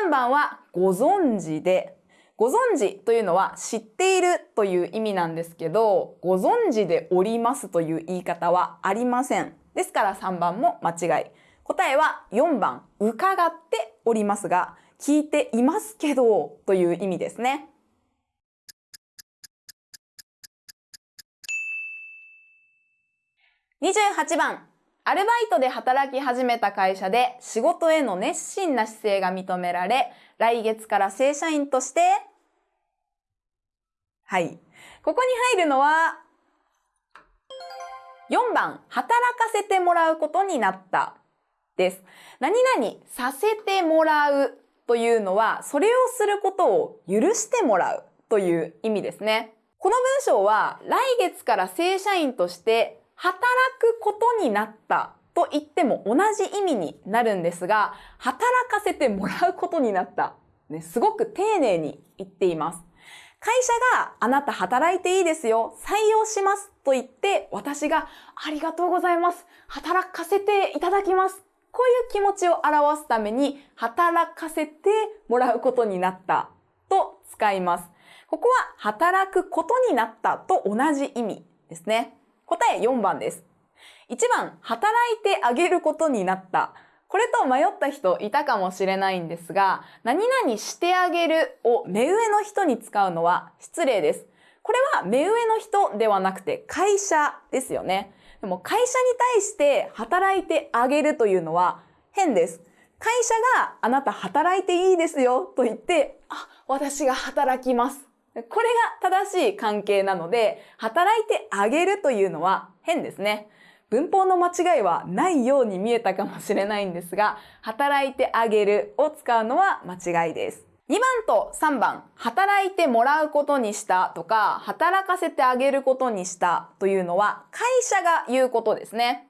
3番はご存知で、ご存知というのは知っているという意味なんですけど、ご存知でおりますという言い方はありません。ですから3番も間違い。答えは4番、伺っておりますが、聞いていますけどという意味ですね。28番、アルバイトで働き始めた会社で仕事への熱心な姿勢が認められ、来月から正社員として、はい。ここに入るのは、4番、働かせてもらうことになったです。何々させてもらうというのは、それをすることを許してもらうという意味ですね。この文章は、来月から正社員として働くことになったと言っても同じ意味になるんですが、働かせてもらうことになった。ね、すごく丁寧に言っています。会社があなた働いていいですよ、採用しますと言って、私がありがとうございます、働かせていただきます。こういう気持ちを表すために、働かせてもらうことになったと使います。ここは働くことになったと同じ意味ですね。答え4番です。1番、働いてあげることになった。これと迷った人いたかもしれないんですが、何々してあげるを目上の人に使うのは失礼です。これは目上の人ではなくて会社ですよね。でも会社に対して働いてあげるというのは変です。会社があなた働いていいですよと言って、あ、私が働きますこれが正しい関係なので、働いてあげるというのは変ですね。文法の間違いはないように見えたかもしれないんですが、働いてあげるを使うのは間違いです。2番と3番、働いてもらうことにしたとか、働かせてあげることにしたというのは会社が言うことですね。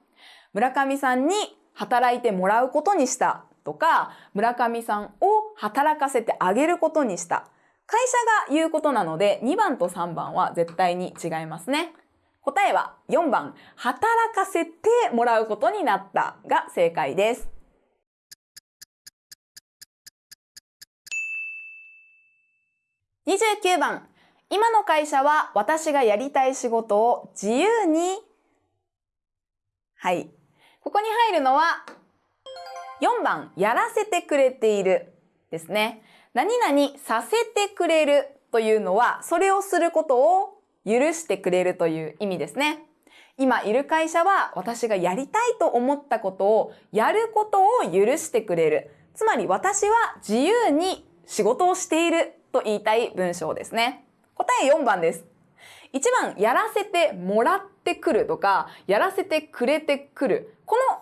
村上さんに働いてもらうことにしたとか、村上さんを働かせてあげることにした。会社が言うことなので2番と3番は絶対に違いますね。答えは4番、働かせてもらうことになったが正解です。29番、今の会社は私がやりたい仕事を自由にはい。ここに入るのは4番、やらせてくれているですね。何々させてくれるというのは、それをすることを許してくれるという意味ですね。今いる会社は私がやりたいと思ったことをやることを許してくれる。つまり私は自由に仕事をしていると言いたい文章ですね。答え4番です。1番、やらせてもらってくるとか、やらせてくれてくる。この、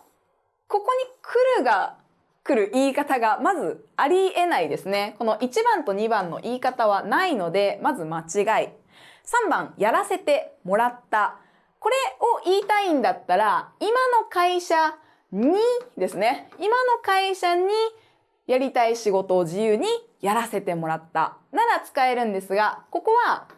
ここに来るが来る言い方がまずありえないですね。この1番と2番の言い方はないので、まず間違い。3番、やらせてもらった。これを言いたいんだったら、今の会社にですね。今の会社にやりたい仕事を自由にやらせてもらった。なら使えるんですが、ここは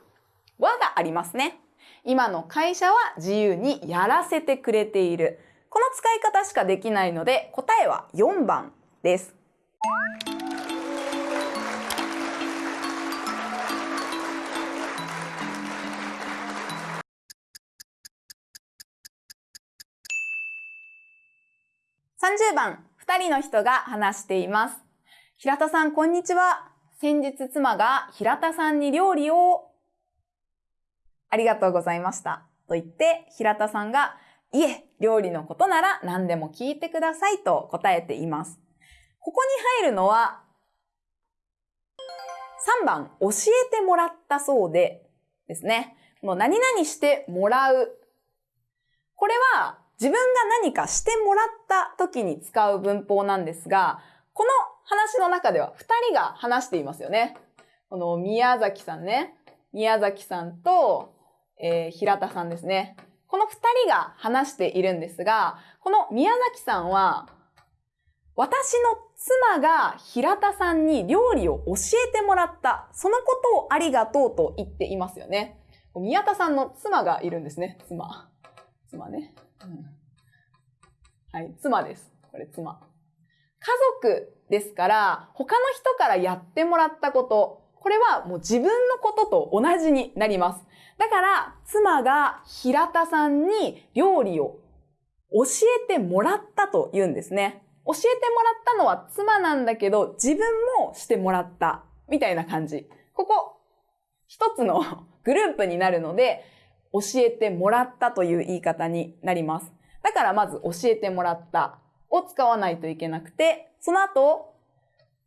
和がありますね。今の会社は自由にやらせてくれている。この使い方しかできないので答えは4番です。30番、2人の人が話しています。平田さん、こんにちは。先日妻が平田さんに料理をありがとうございました。と言って、平田さんが、いえ、料理のことなら何でも聞いてくださいと答えています。ここに入るのは、3番、教えてもらったそうでですね。この何々してもらう。これは自分が何かしてもらった時に使う文法なんですが、この話の中では2人が話していますよね。この宮崎さんね。宮崎さんと、えー、平田さんですね。この2人が話しているんですが、この宮崎さんは、私の妻が平田さんに料理を教えてもらった。そのことをありがとうと言っていますよね。宮田さんの妻がいるんですね。妻。妻ね。はい、妻です。これ妻。家族ですから、他の人からやってもらったこと、これはもう自分のことと同じになります。だから、妻が平田さんに料理を教えてもらったと言うんですね。教えてもらったのは妻なんだけど、自分もしてもらった。みたいな感じ。ここ、一つの グループになるので、教えてもらったという言い方になります。だからまず教えてもらったを使わないといけなくて、その後、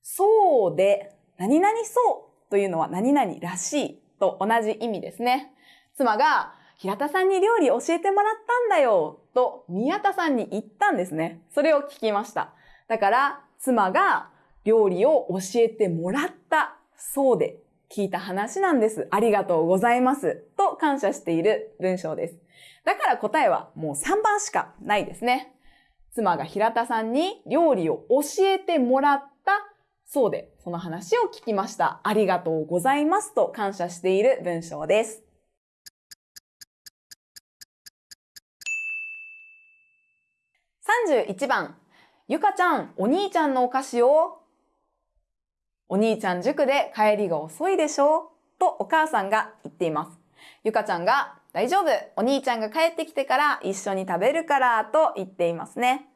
そうで、何々そうというのは何々らしいと同じ意味ですね。妻が、平田さんに料理教えてもらったんだよと宮田さんに言ったんですね。それを聞きました。だから、妻が料理を教えてもらったそうで聞いた話なんです。ありがとうございます。と感謝している文章です。だから答えはもう3番しかないですね。妻が平田さんに料理を教えてもらったそうで、その話を聞きました。ありがとうございますと感謝している文章です。31番、ゆかちゃん、お兄ちゃんのお菓子をお兄ちゃん塾で帰りが遅いでしょ？とお母さんが言っています。ゆかちゃんが大丈夫お兄ちゃんが帰ってきてから一緒に食べるからと言っていますね。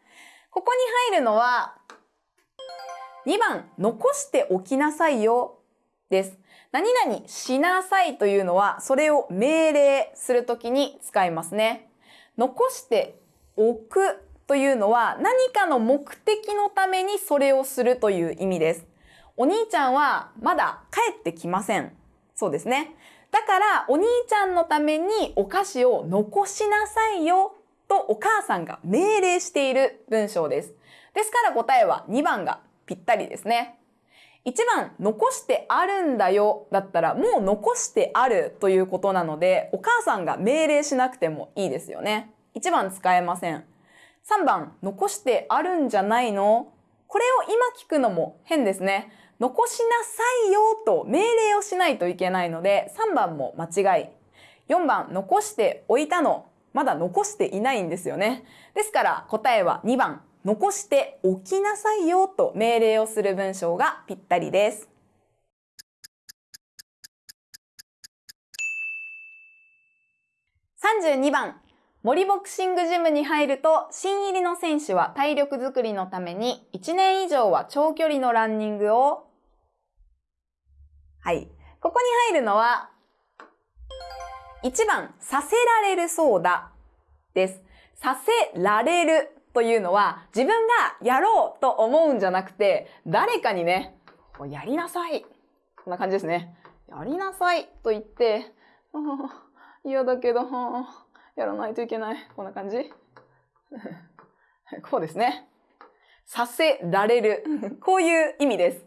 ここに入るのは2番残しておきなさいよです。何々しなさいというのはそれを命令するときに使いますね。残しておくというのは何かの目的のためにそれをするという意味です。お兄ちゃんはまだ帰ってきません。そうですね。だからお兄ちゃんのためにお菓子を残しなさいよとお母さんが命令している文章です。ですから答えは2番がぴったりですね。1番、残してあるんだよだったらもう残してあるということなのでお母さんが命令しなくてもいいですよね。1番使えません。3番、残してあるんじゃないの？これを今聞くのも変ですね。残しなさいよと命令をしないといけないので、3番も間違い。4番、残しておいたの。まだ残していないんですよね。ですから答えは2番、残しておきなさいよと命令をする文章がぴったりです。32番、森ボクシングジムに入ると、新入りの選手は体力づくりのために1年以上は長距離のランニングを、はい。ここに入るのは、1番、させられるそうだです。させられるというのは、自分がやろうと思うんじゃなくて、誰かにね、やりなさい。こんな感じですね。やりなさいと言って、嫌だけど、やらないといけない。こんな感じ こうですね。させられる。こういう意味です。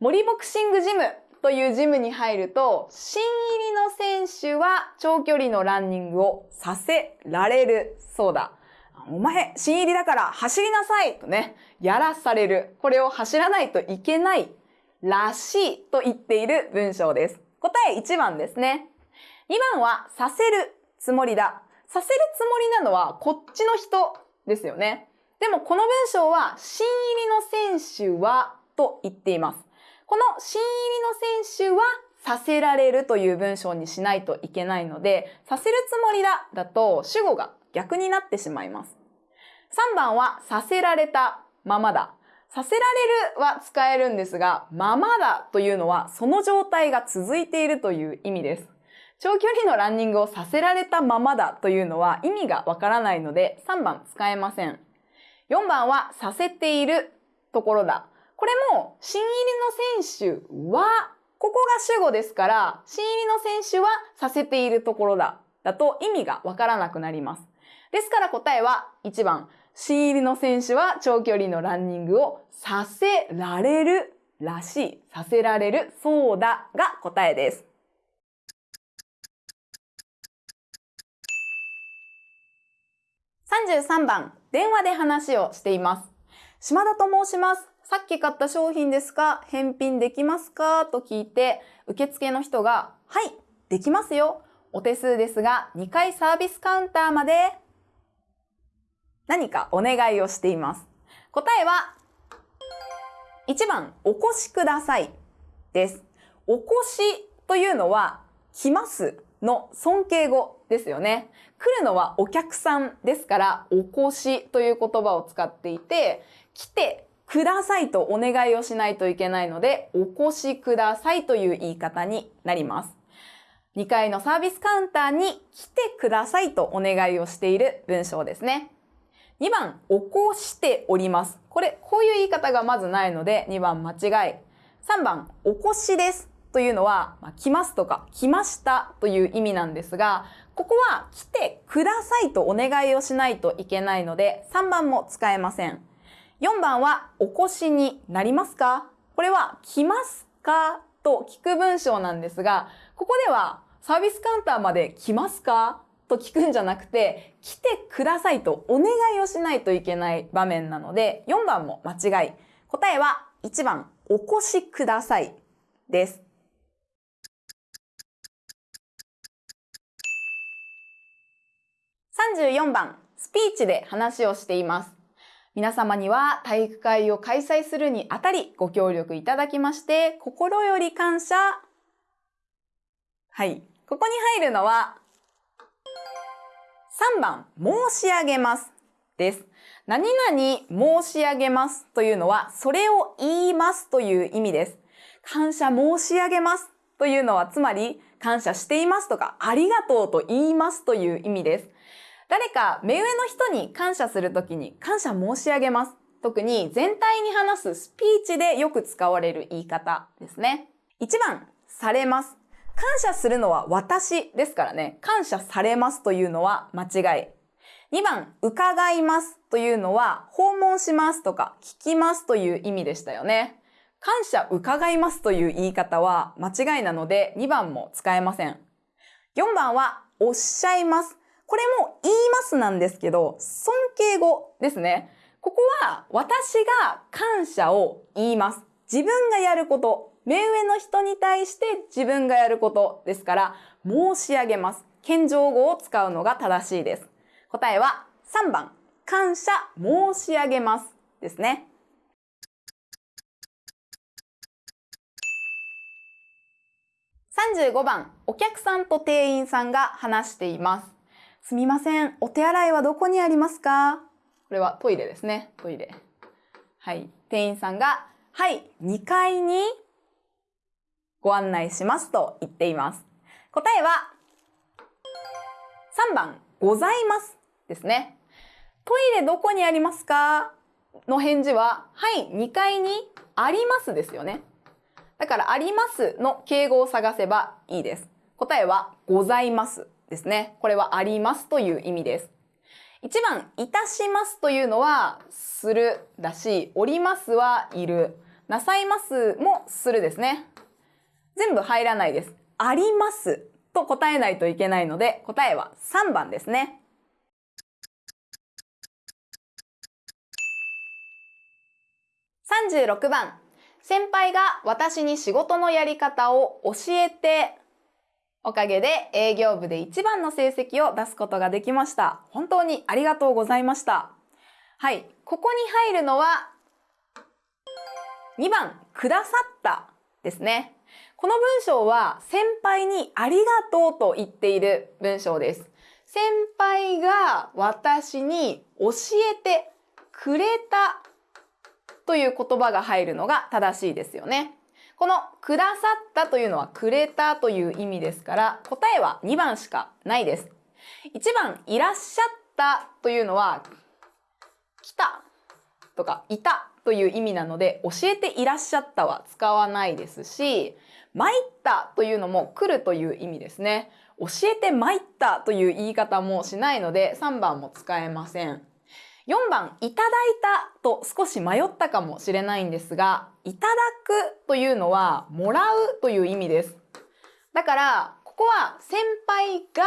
森ボクシングジムというジムに入ると、新入りの選手は長距離のランニングをさせられるそうだ。お前、新入りだから走りなさいとね、やらされる。これを走らないといけないらしいと言っている文章です。答え1番ですね。2番はさせるつつもりだ。させるつもりなのはこっちの人ですよね。でもこの文章は、新入りの選手はと言っています。この新入りの選手はさせられるという文章にしないといけないので、させるつもりだだと主語が逆になってしまいます。3番はさせられたままだ。させられるは使えるんですが、ままだというのはその状態が続いているという意味です。長距離のランニングをさせられたままだというのは意味がわからないので3番使えません。4番はさせているところだ。これも新入りの選手は、ここが主語ですから、新入りの選手はさせているところだ。だと意味がわからなくなります。ですから答えは1番、新入りの選手は長距離のランニングをさせられるらしい、させられる、そうだが答えです。33番、電話で話をしています。島田と申します。さっき買った商品ですか返品できますかと聞いて、受付の人が、はい、できますよ。お手数ですが、2回サービスカウンターまで何かお願いをしています。答えは、1番、お越しくださいです。お越しというのは、来ますの尊敬語ですよね。来るのはお客さんですから、お越しという言葉を使っていて、来てくださいとお願いをしないといけないので、お越しくださいという言い方になります。2階のサービスカウンターに来てくださいとお願いをしている文章ですね。2番、起こしております。これ、こういう言い方がまずないので、2番間違い。3番、お越しです。というのは、まあ、来ますとか、来ましたという意味なんですが、ここは来てくださいとお願いをしないといけないので、3番も使えません。4番は、お越しになりますか？これは、来ますか？と聞く文章なんですが、ここでは、サービスカウンターまで来ますか？と聞くんじゃなくて、来てくださいとお願いをしないといけない場面なので、4番も間違い。答えは1番、お越しくださいです。34番、スピーチで話をしています。皆様には体育会を開催するにあたりご協力いただきまして心より感謝。はい。ここに入るのは3番、申し上げますです。何々申し上げますというのはそれを言いますという意味です。感謝申し上げますというのはつまり感謝していますとかありがとうと言いますという意味です。誰か目上の人に感謝するときに感謝申し上げます。特に全体に話すスピーチでよく使われる言い方ですね。1番、されます。感謝するのは私ですからね。感謝されますというのは間違い。2番、伺いますというのは訪問しますとか聞きますという意味でしたよね。感謝伺いますという言い方は間違いなので2番も使えません。4番はおっしゃいます。これも言いますなんですけど、尊敬語ですね。ここは私が感謝を言います。自分がやること。目上の人に対して自分がやることですから、申し上げます。謙譲語を使うのが正しいです。答えは3番、感謝申し上げますですね。35番、お客さんと店員さんが話しています。すみません。お手洗いはどこにありますか？これはトイレですね。トイレ。はい。店員さんが、はい、2階にご案内しますと言っています。答えは、3番、ございますですね。トイレどこにありますか？の返事は、はい、2階にありますですよね。だから、ありますの敬語を探せばいいです。答えは、ございますですね。これはありますという意味です。1番、いたしますというのは、するだし、おりますはいる。なさいますもするですね。全部入らないです。ありますと答えないといけないので、答えは3番ですね。36番、先輩が私に仕事のやり方を教えておかげで営業部で一番の成績を出すことができました。本当にありがとうございました。はい。ここに入るのは、2番、くださったですね。この文章は先輩にありがとうと言っている文章です。先輩が私に教えてくれたという言葉が入るのが正しいですよね。このくださったというのはくれたという意味ですから答えは2番しかないです。1番いらっしゃったというのは来たとかいたという意味なので教えていらっしゃったは使わないですし参ったというのも来るという意味ですね。教えて参ったという言い方もしないので3番も使えません。4番、いただいたと少し迷ったかもしれないんですが、いただくというのはもらうという意味です。だから、ここは先輩が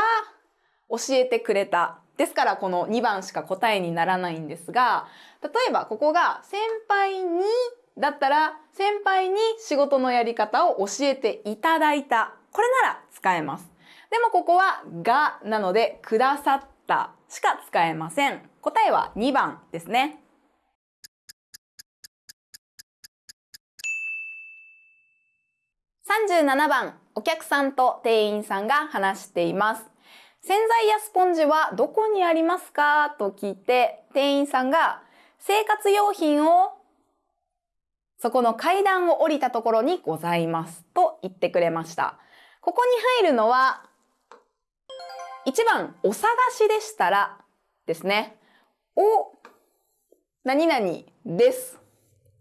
教えてくれた。ですからこの2番しか答えにならないんですが、例えばここが先輩にだったら先輩に仕事のやり方を教えていただいた。これなら使えます。でもここはがなのでくださったしか使えません。答えは2番ですね。37番、お客さんと店員さんが話しています。洗剤やスポンジはどこにありますかと聞いて、店員さんが生活用品をそこの階段を降りたところにございますと言ってくれました。ここに入るのは1番、お探しでしたらですね。お、何々です。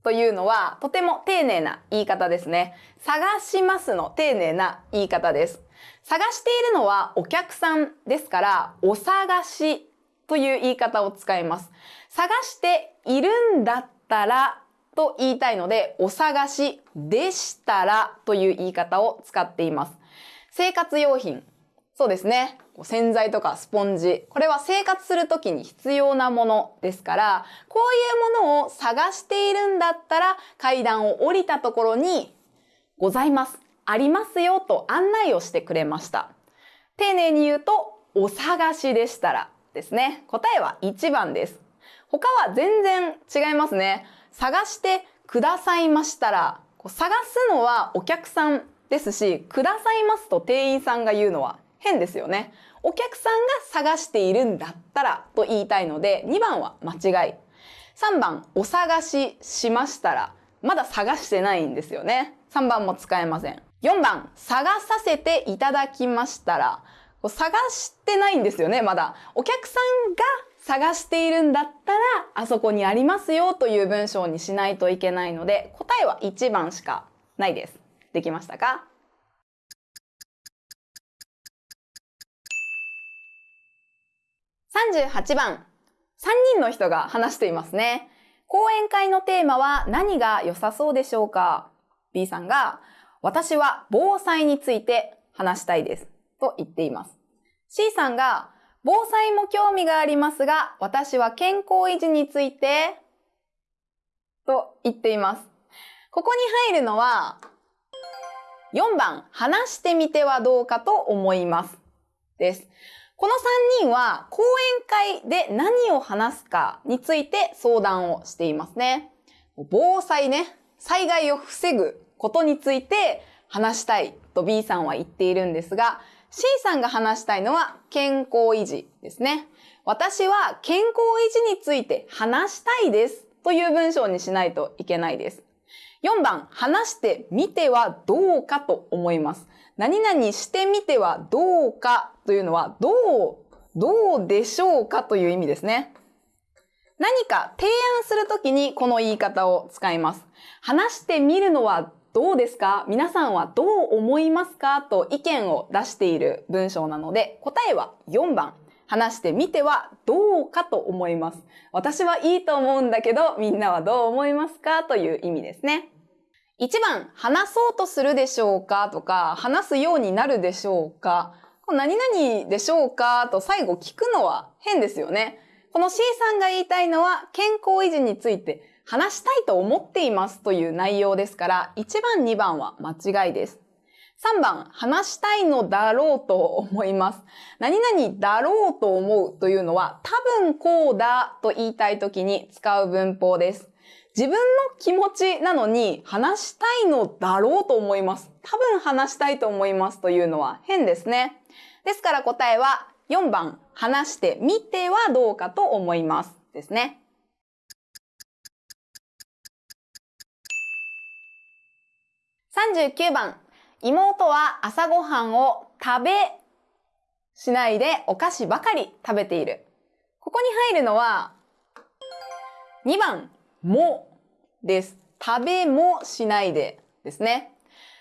というのは、とても丁寧な言い方ですね。探しますの丁寧な言い方です。探しているのはお客さんですから、お探しという言い方を使います。探しているんだったらと言いたいので、お探しでしたらという言い方を使っています。生活用品。そうですね。洗剤とかスポンジ。これは生活するときに必要なものですから、こういうものを探しているんだったら、階段を降りたところに、ございます。ありますよと案内をしてくれました。丁寧に言うと、お探しでしたらですね。答えは1番です。他は全然違いますね。探してくださいましたら、探すのはお客さんですし、くださいますと店員さんが言うのは変ですよね。お客さんが探しているんだったらと言いたいので、2番は間違い。3番、お探ししましたら、まだ探してないんですよね。3番も使えません。4番、探させていただきましたら、探してないんですよね、まだ。お客さんが探しているんだったら、あそこにありますよという文章にしないといけないので、答えは1番しかないです。できましたか？38番、3人の人が話していますね。講演会のテーマは何が良さそうでしょうか ?B さんが、私は防災について話したいです。と言っています。C さんが、防災も興味がありますが、私は健康維持について、と言っています。ここに入るのは、4番、話してみてはどうかと思います。です。この3人は講演会で何を話すかについて相談をしていますね。防災ね、災害を防ぐことについて話したいと B さんは言っているんですが、C さんが話したいのは健康維持ですね。私は健康維持について話したいですという文章にしないといけないです。4番、話してみてはどうかと思います。何々してみてはどうかというのは、どう、どうでしょうかという意味ですね。何か提案するときにこの言い方を使います。話してみるのはどうですか？皆さんはどう思いますかと意見を出している文章なので、答えは4番。話してみてはどうかと思います。私はいいと思うんだけど、みんなはどう思いますか？という意味ですね。1番、話そうとするでしょうか？とか、話すようになるでしょうか？何々でしょうか？と最後聞くのは変ですよね。この C さんが言いたいのは健康維持について話したいと思っていますという内容ですから、1番、2番は間違いです。3番、話したいのだろうと思います。何々だろうと思うというのは、多分こうだと言いたいときに使う文法です。自分の気持ちなのに話したいのだろうと思います。多分話したいと思いますというのは変ですね。ですから答えは4番、話してみてはどうかと思います。ですね。39番、妹は朝ごはんを食べしないでお菓子ばかり食べている。ここに入るのは2番、もです。食べもしないでですね。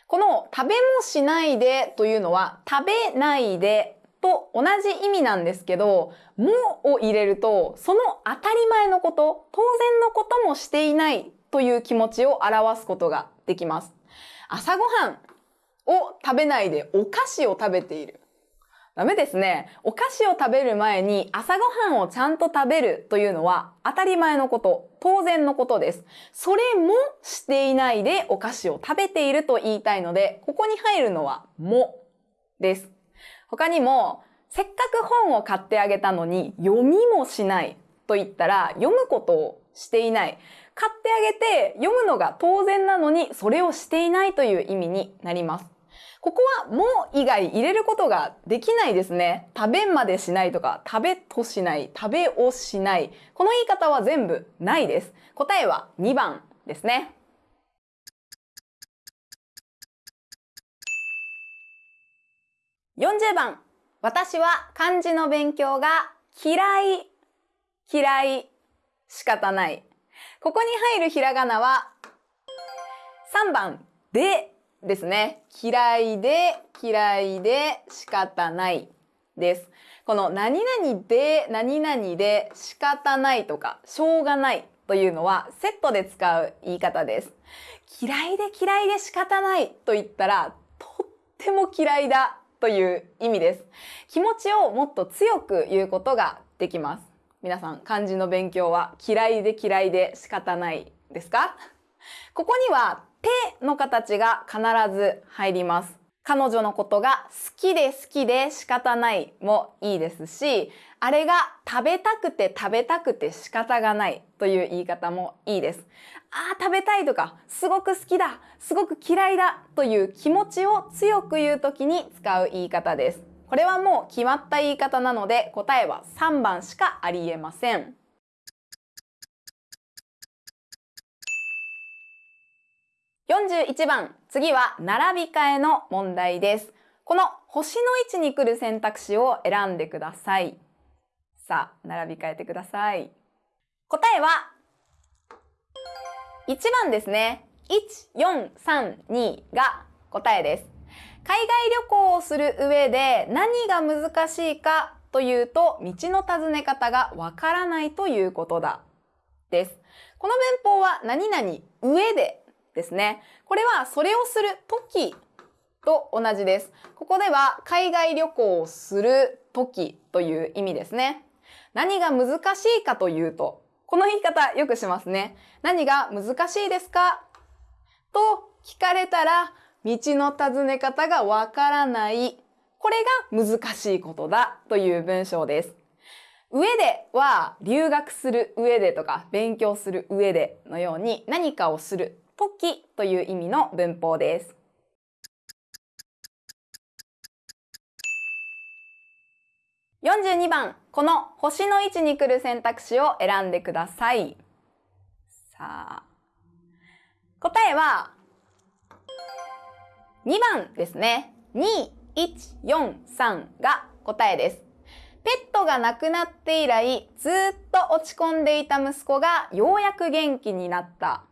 この食べもしないでというのは食べないでと同じ意味なんですけど、もを入れるとその当たり前のこと、当然のこともしていないという気持ちを表すことができます。朝ごはんを食べないでお菓子を食べている。ダメですね。お菓子を食べる前に朝ごはんをちゃんと食べるというのは当たり前のこと、当然のことです。それもしていないでお菓子を食べていると言いたいので、ここに入るのはもです。他にも、せっかく本を買ってあげたのに読みもしないと言ったら読むことをしていない。買ってあげて読むのが当然なのにそれをしていないという意味になります。ここはも以外入れることができないですね。食べまでしないとか、食べとしない、食べをしない。この言い方は全部ないです。答えは2番ですね。40番。私は漢字の勉強が嫌い、嫌い、仕方ない。ここに入るひらがなは3番でですね。嫌いで、嫌いで仕方ないです。この何々で、何々で仕方ないとか、しょうがないというのはセットで使う言い方です。嫌いで嫌いで仕方ないと言ったら、とっても嫌いだという意味です。気持ちをもっと強く言うことができます。皆さん、漢字の勉強は嫌いで嫌いで仕方ないですか？ここには手の形が必ず入ります。彼女のことが好きで好きで仕方ないもいいですし、あれが食べたくて食べたくて仕方がないという言い方もいいです。ああ、食べたいとか、すごく好きだ、すごく嫌いだという気持ちを強く言うときに使う言い方です。これはもう決まった言い方なので答えは3番しかありえません。41番、次は並び替えの問題です。この星の位置に来る選択肢を選んでください。さあ、並び替えてください。答えは、1番ですね。1、4、3、2が答えです。海外旅行をする上で何が難しいかというと、道の尋ね方がわからないということだ。です。この文法は何々上でですね。これはそれをする時と同じです。ここでは海外旅行をする時という意味ですね。何が難しいかというと、この言い方よくしますね。何が難しいですか？と聞かれたら、道の尋ね方がわからない。これが難しいことだという文章です。上では留学する上でとか勉強する上でのように何かをする時という意味の文法です。42番、この星の位置に来る選択肢を選んでください。さあ、答えは2番ですね。2、1、4、3が答えです。ペットが亡くなって以来、ずっと落ち込んでいた息子がようやく元気になった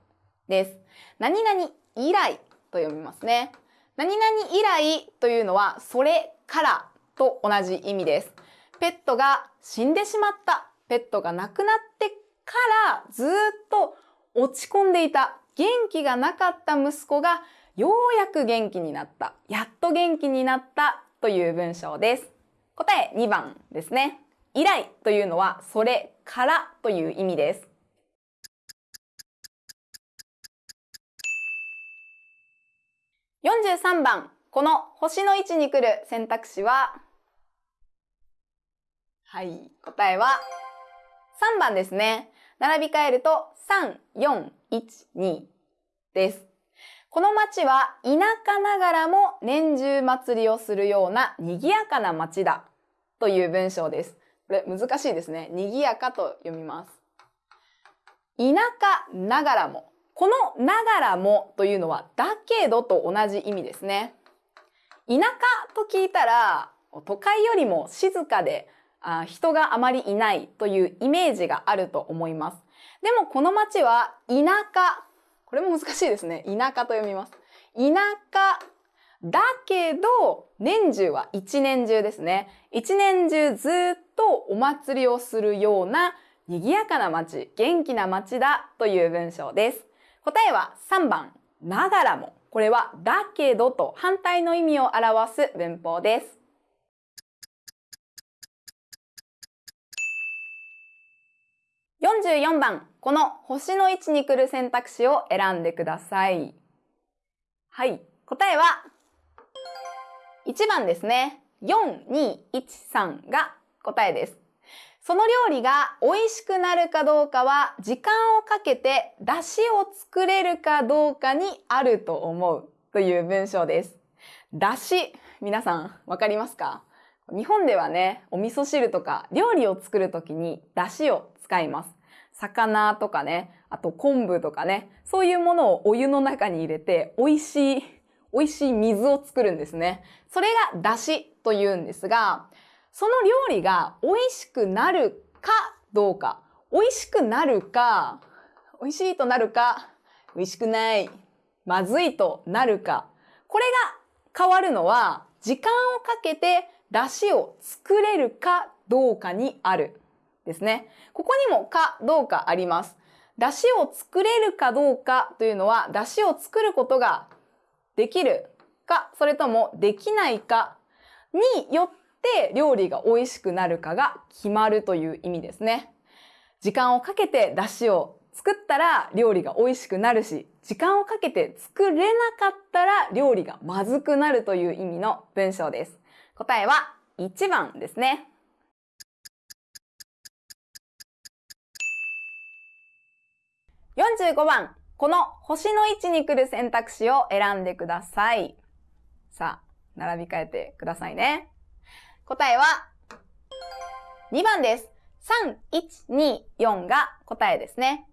です。何々以来と読みますね。何々以来というのは、それからと同じ意味です。ペットが死んでしまった。ペットが亡くなってからずっと落ち込んでいた。元気がなかった息子がようやく元気になった。やっと元気になったという文章です。答え2番ですね。以来というのはそれからという意味です。43番、この星の位置に来る選択肢は、はい、答えは3番ですね。並び替えると3、4、1、2です。この町は田舎ながらも年中祭りをするような賑やかな町だという文章です。これ難しいですね。賑やかと読みます。田舎ながらも。このながらもというのはだけどと同じ意味ですね。田舎と聞いたら都会よりも静かであ人があまりいないというイメージがあると思います。でもこの町は田舎。これも難しいですね。田舎と読みます。田舎だけど年中は一年中ですね。一年中ずっとお祭りをするような賑やかな町、元気な町だという文章です。答えは3番、ながらも。これはだけどと反対の意味を表す文法です。44番、この星の位置に来る選択肢を選んでください。はい、答えは1番ですね。4213が答えです。その料理が美味しくなるかどうかは時間をかけて出汁を作れるかどうかにあると思うという文章です。出汁、皆さんわかりますか？日本ではね、お味噌汁とか料理を作るときに出汁を使います。魚とかね、あと昆布とかね、そういうものをお湯の中に入れて美味しい、美味しい水を作るんですね。それが出汁と言うんですが、その料理が美味しくなるかどうか、美味しくなるか、美味しいとなるか、美味しくない、まずいとなるか、これが変わるのは時間をかけて出汁を作れるかどうかにあるですね。ここにもかどうかあります。出汁を作れるかどうかというのは、出汁を作ることができるか、それともできないかによってて料理が美味しくなるかが決まるという意味ですね。時間をかけて出汁を作ったら料理が美味しくなるし、時間をかけて作れなかったら料理がまずくなるという意味の文章です。答えは1番ですね。45番、この星の位置に来る選択肢を選んでください。さあ、並び替えてくださいね。答えは、2番です。3、1、2、4が答えですね。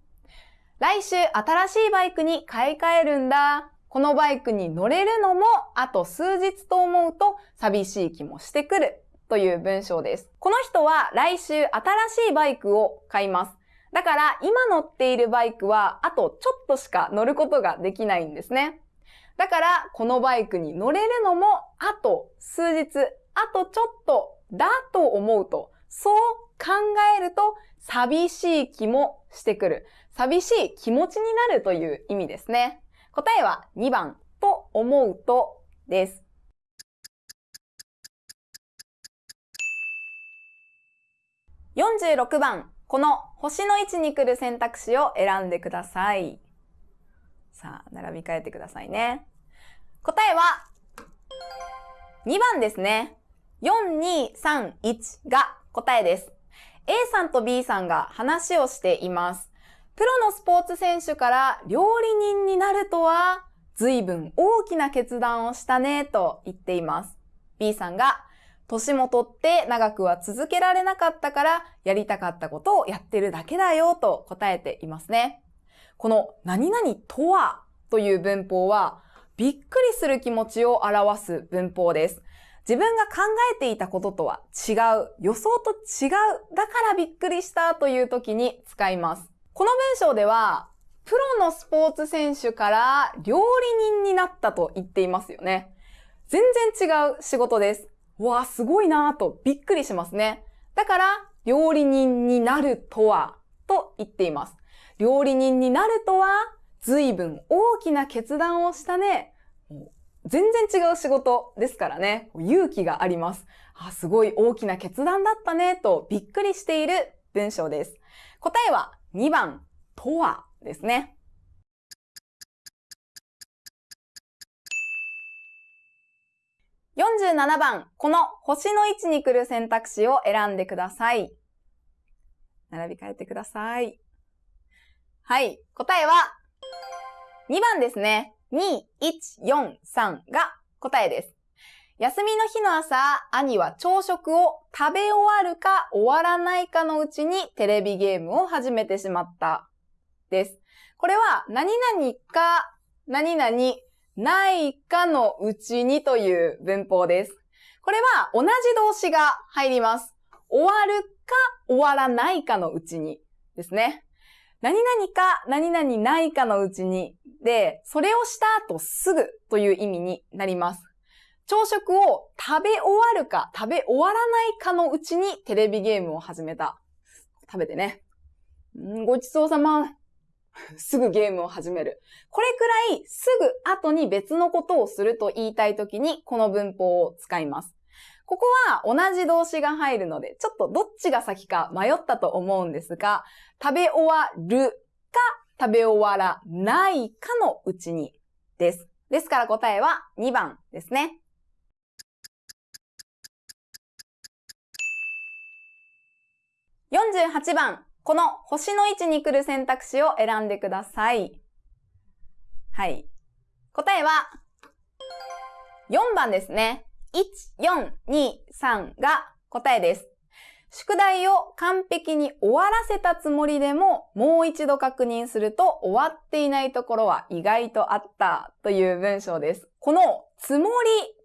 来週新しいバイクに買い替えるんだ。このバイクに乗れるのもあと数日と思うと寂しい気もしてくるという文章です。この人は来週新しいバイクを買います。だから今乗っているバイクはあとちょっとしか乗ることができないんですね。だからこのバイクに乗れるのもあと数日、あとちょっとだと思うと、そう考えると寂しい気もしてくる。寂しい気持ちになるという意味ですね。答えは2番と思うとです。46番この星の位置に来る選択肢を選んでください。さあ、並び替えてくださいね。答えは、2番ですね。4231が答えです。A さんと B さんが話をしています。プロのスポーツ選手から料理人になるとは、随分大きな決断をしたねと言っています。B さんが、年も取って長くは続けられなかったからやりたかったことをやってるだけだよと答えていますね。この何々とはという文法はびっくりする気持ちを表す文法です。自分が考えていたこととは違う、予想と違う、だからびっくりしたという時に使います。この文章では、プロのスポーツ選手から料理人になったと言っていますよね。全然違う仕事です。わあ、すごいなぁとびっくりしますね。だから、料理人になるとは、と言っています。料理人になるとは、随分大きな決断をしたね。全然違う仕事ですからね。勇気があります。あ、すごい大きな決断だったね、とびっくりしている文章です。答えは2番、とはですね。47番、この星の位置に来る選択肢を選んでください。並び替えてください。はい。答えは、2番ですね。2、1、4、3が答えです。休みの日の朝、兄は朝食を食べ終わるか終わらないかのうちにテレビゲームを始めてしまった。です。これは、何々か、何々、ないかのうちにという文法です。これは同じ動詞が入ります。終わるか終わらないかのうちにですね。何々か何々ないかのうちにで、それをした後すぐという意味になります。朝食を食べ終わるか食べ終わらないかのうちにテレビゲームを始めた。食べてね。ごちそうさま。すぐゲームを始める。これくらいすぐ後に別のことをすると言いたいときにこの文法を使います。ここは同じ動詞が入るので、ちょっとどっちが先か迷ったと思うんですが、食べ終わるか食べ終わらないかのうちにです。ですから答えは2番ですね。48番、この星の位置に来る選択肢を選んでください。はい。答えは、4番ですね。1、4、2、3が答えです。宿題を完璧に終わらせたつもりでも、もう一度確認すると終わっていないところは意外とあったという文章です。このつもり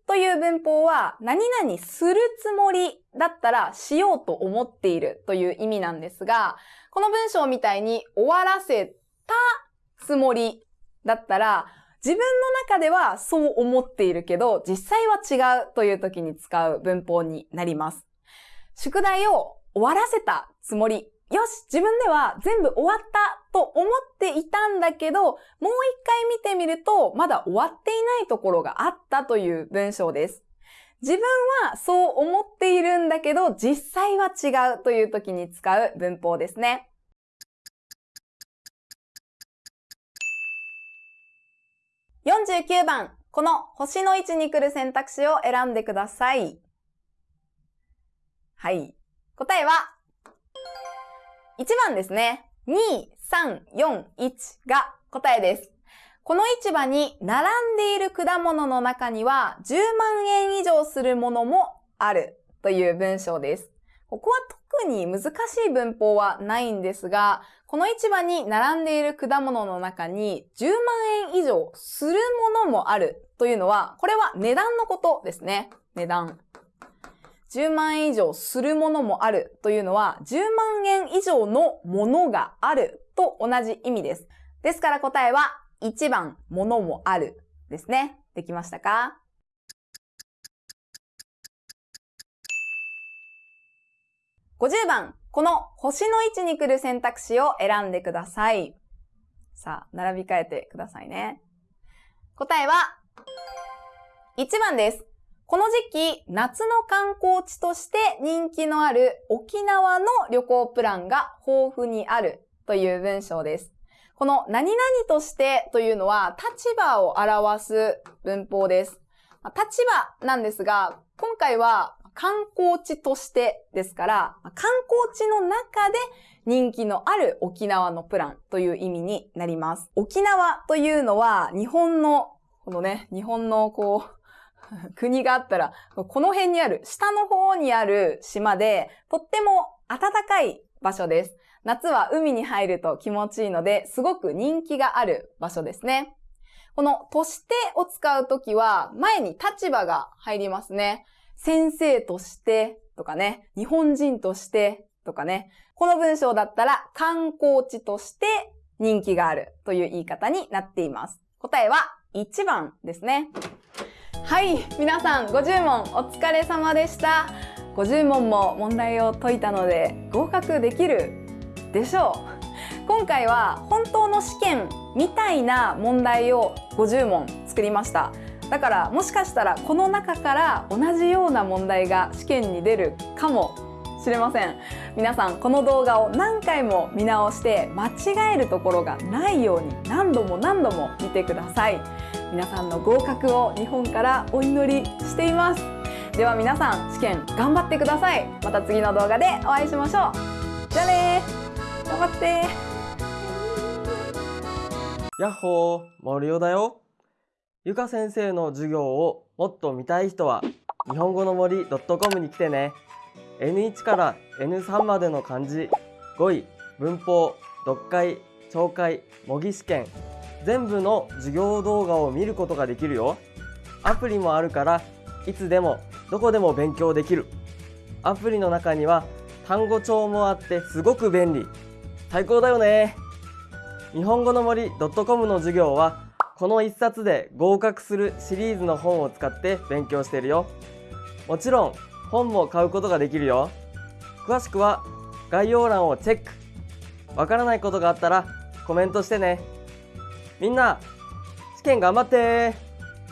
という文法は何々するつもりだったらしようと思っているという意味なんですが、この文章みたいに終わらせたつもりだったら自分の中ではそう思っているけど実際は違うという時に使う文法になります。宿題を終わらせたつもりよし自分では全部終わったと思っていたんだけど、もう一回見てみると、まだ終わっていないところがあったという文章です。自分はそう思っているんだけど、実際は違うという時に使う文法ですね。49番、この星の位置に来る選択肢を選んでください。はい。答えは1番ですね。2、3、4、1が答えです。この市場に並んでいる果物の中には10万円以上するものもあるという文章です。ここは特に難しい文法はないんですが、この市場に並んでいる果物の中に10万円以上するものもあるというのは、これは値段のことですね。値段。10万円以上するものもあるというのは、10万円以上のものがあると同じ意味です。ですから答えは1番、ものもあるですね。できましたか？50番、この星の位置に来る選択肢を選んでください。さあ、並び替えてくださいね。答えは、1番です。この時期、夏の観光地として人気のある沖縄の旅行プランが豊富にあるという文章です。この何々としてというのは立場を表す文法です。立場なんですが、今回は観光地としてですから、観光地の中で人気のある沖縄のプランという意味になります。沖縄というのは日本の、このね、日本のこう、国があったら、この辺にある、下の方にある島で、とっても暖かい場所です。夏は海に入ると気持ちいいので、すごく人気がある場所ですね。この、としてを使うときは、前に立場が入りますね。先生としてとかね、日本人としてとかね。この文章だったら、観光地として人気があるという言い方になっています。答えは1番ですね。はい、皆さん50問お疲れ様でした。50問も問題を解いたので合格できるでしょう。今回は本当の試験みたいな問題を50問作りました。だからもしかしたらこの中から同じような問題が試験に出るかもしれません。皆さんこの動画を何回も見直して間違えるところがないように何度も何度も見てください。皆さんの合格を日本からお祈りしています。では皆さん試験頑張ってください。また次の動画でお会いしましょう。じゃあね頑張ってやっほー、森尾だよ。ゆか先生の授業をもっと見たい人は、日本語の森 .com に来てね。N1 から N3 までの漢字、語彙、文法、読解、聴解、模擬試験、全部の授業動画を見ることができるよ。アプリもあるから、いつでもどこでも勉強できる。アプリの中には単語帳もあってすごく便利。最高だよね。日本語の森 .com の授業はこの1冊で合格するシリーズの本を使って勉強しているよ。もちろん本も買うことができるよ。詳しくは概要欄をチェック。わからないことがあったらコメントしてね。みんな試験頑張って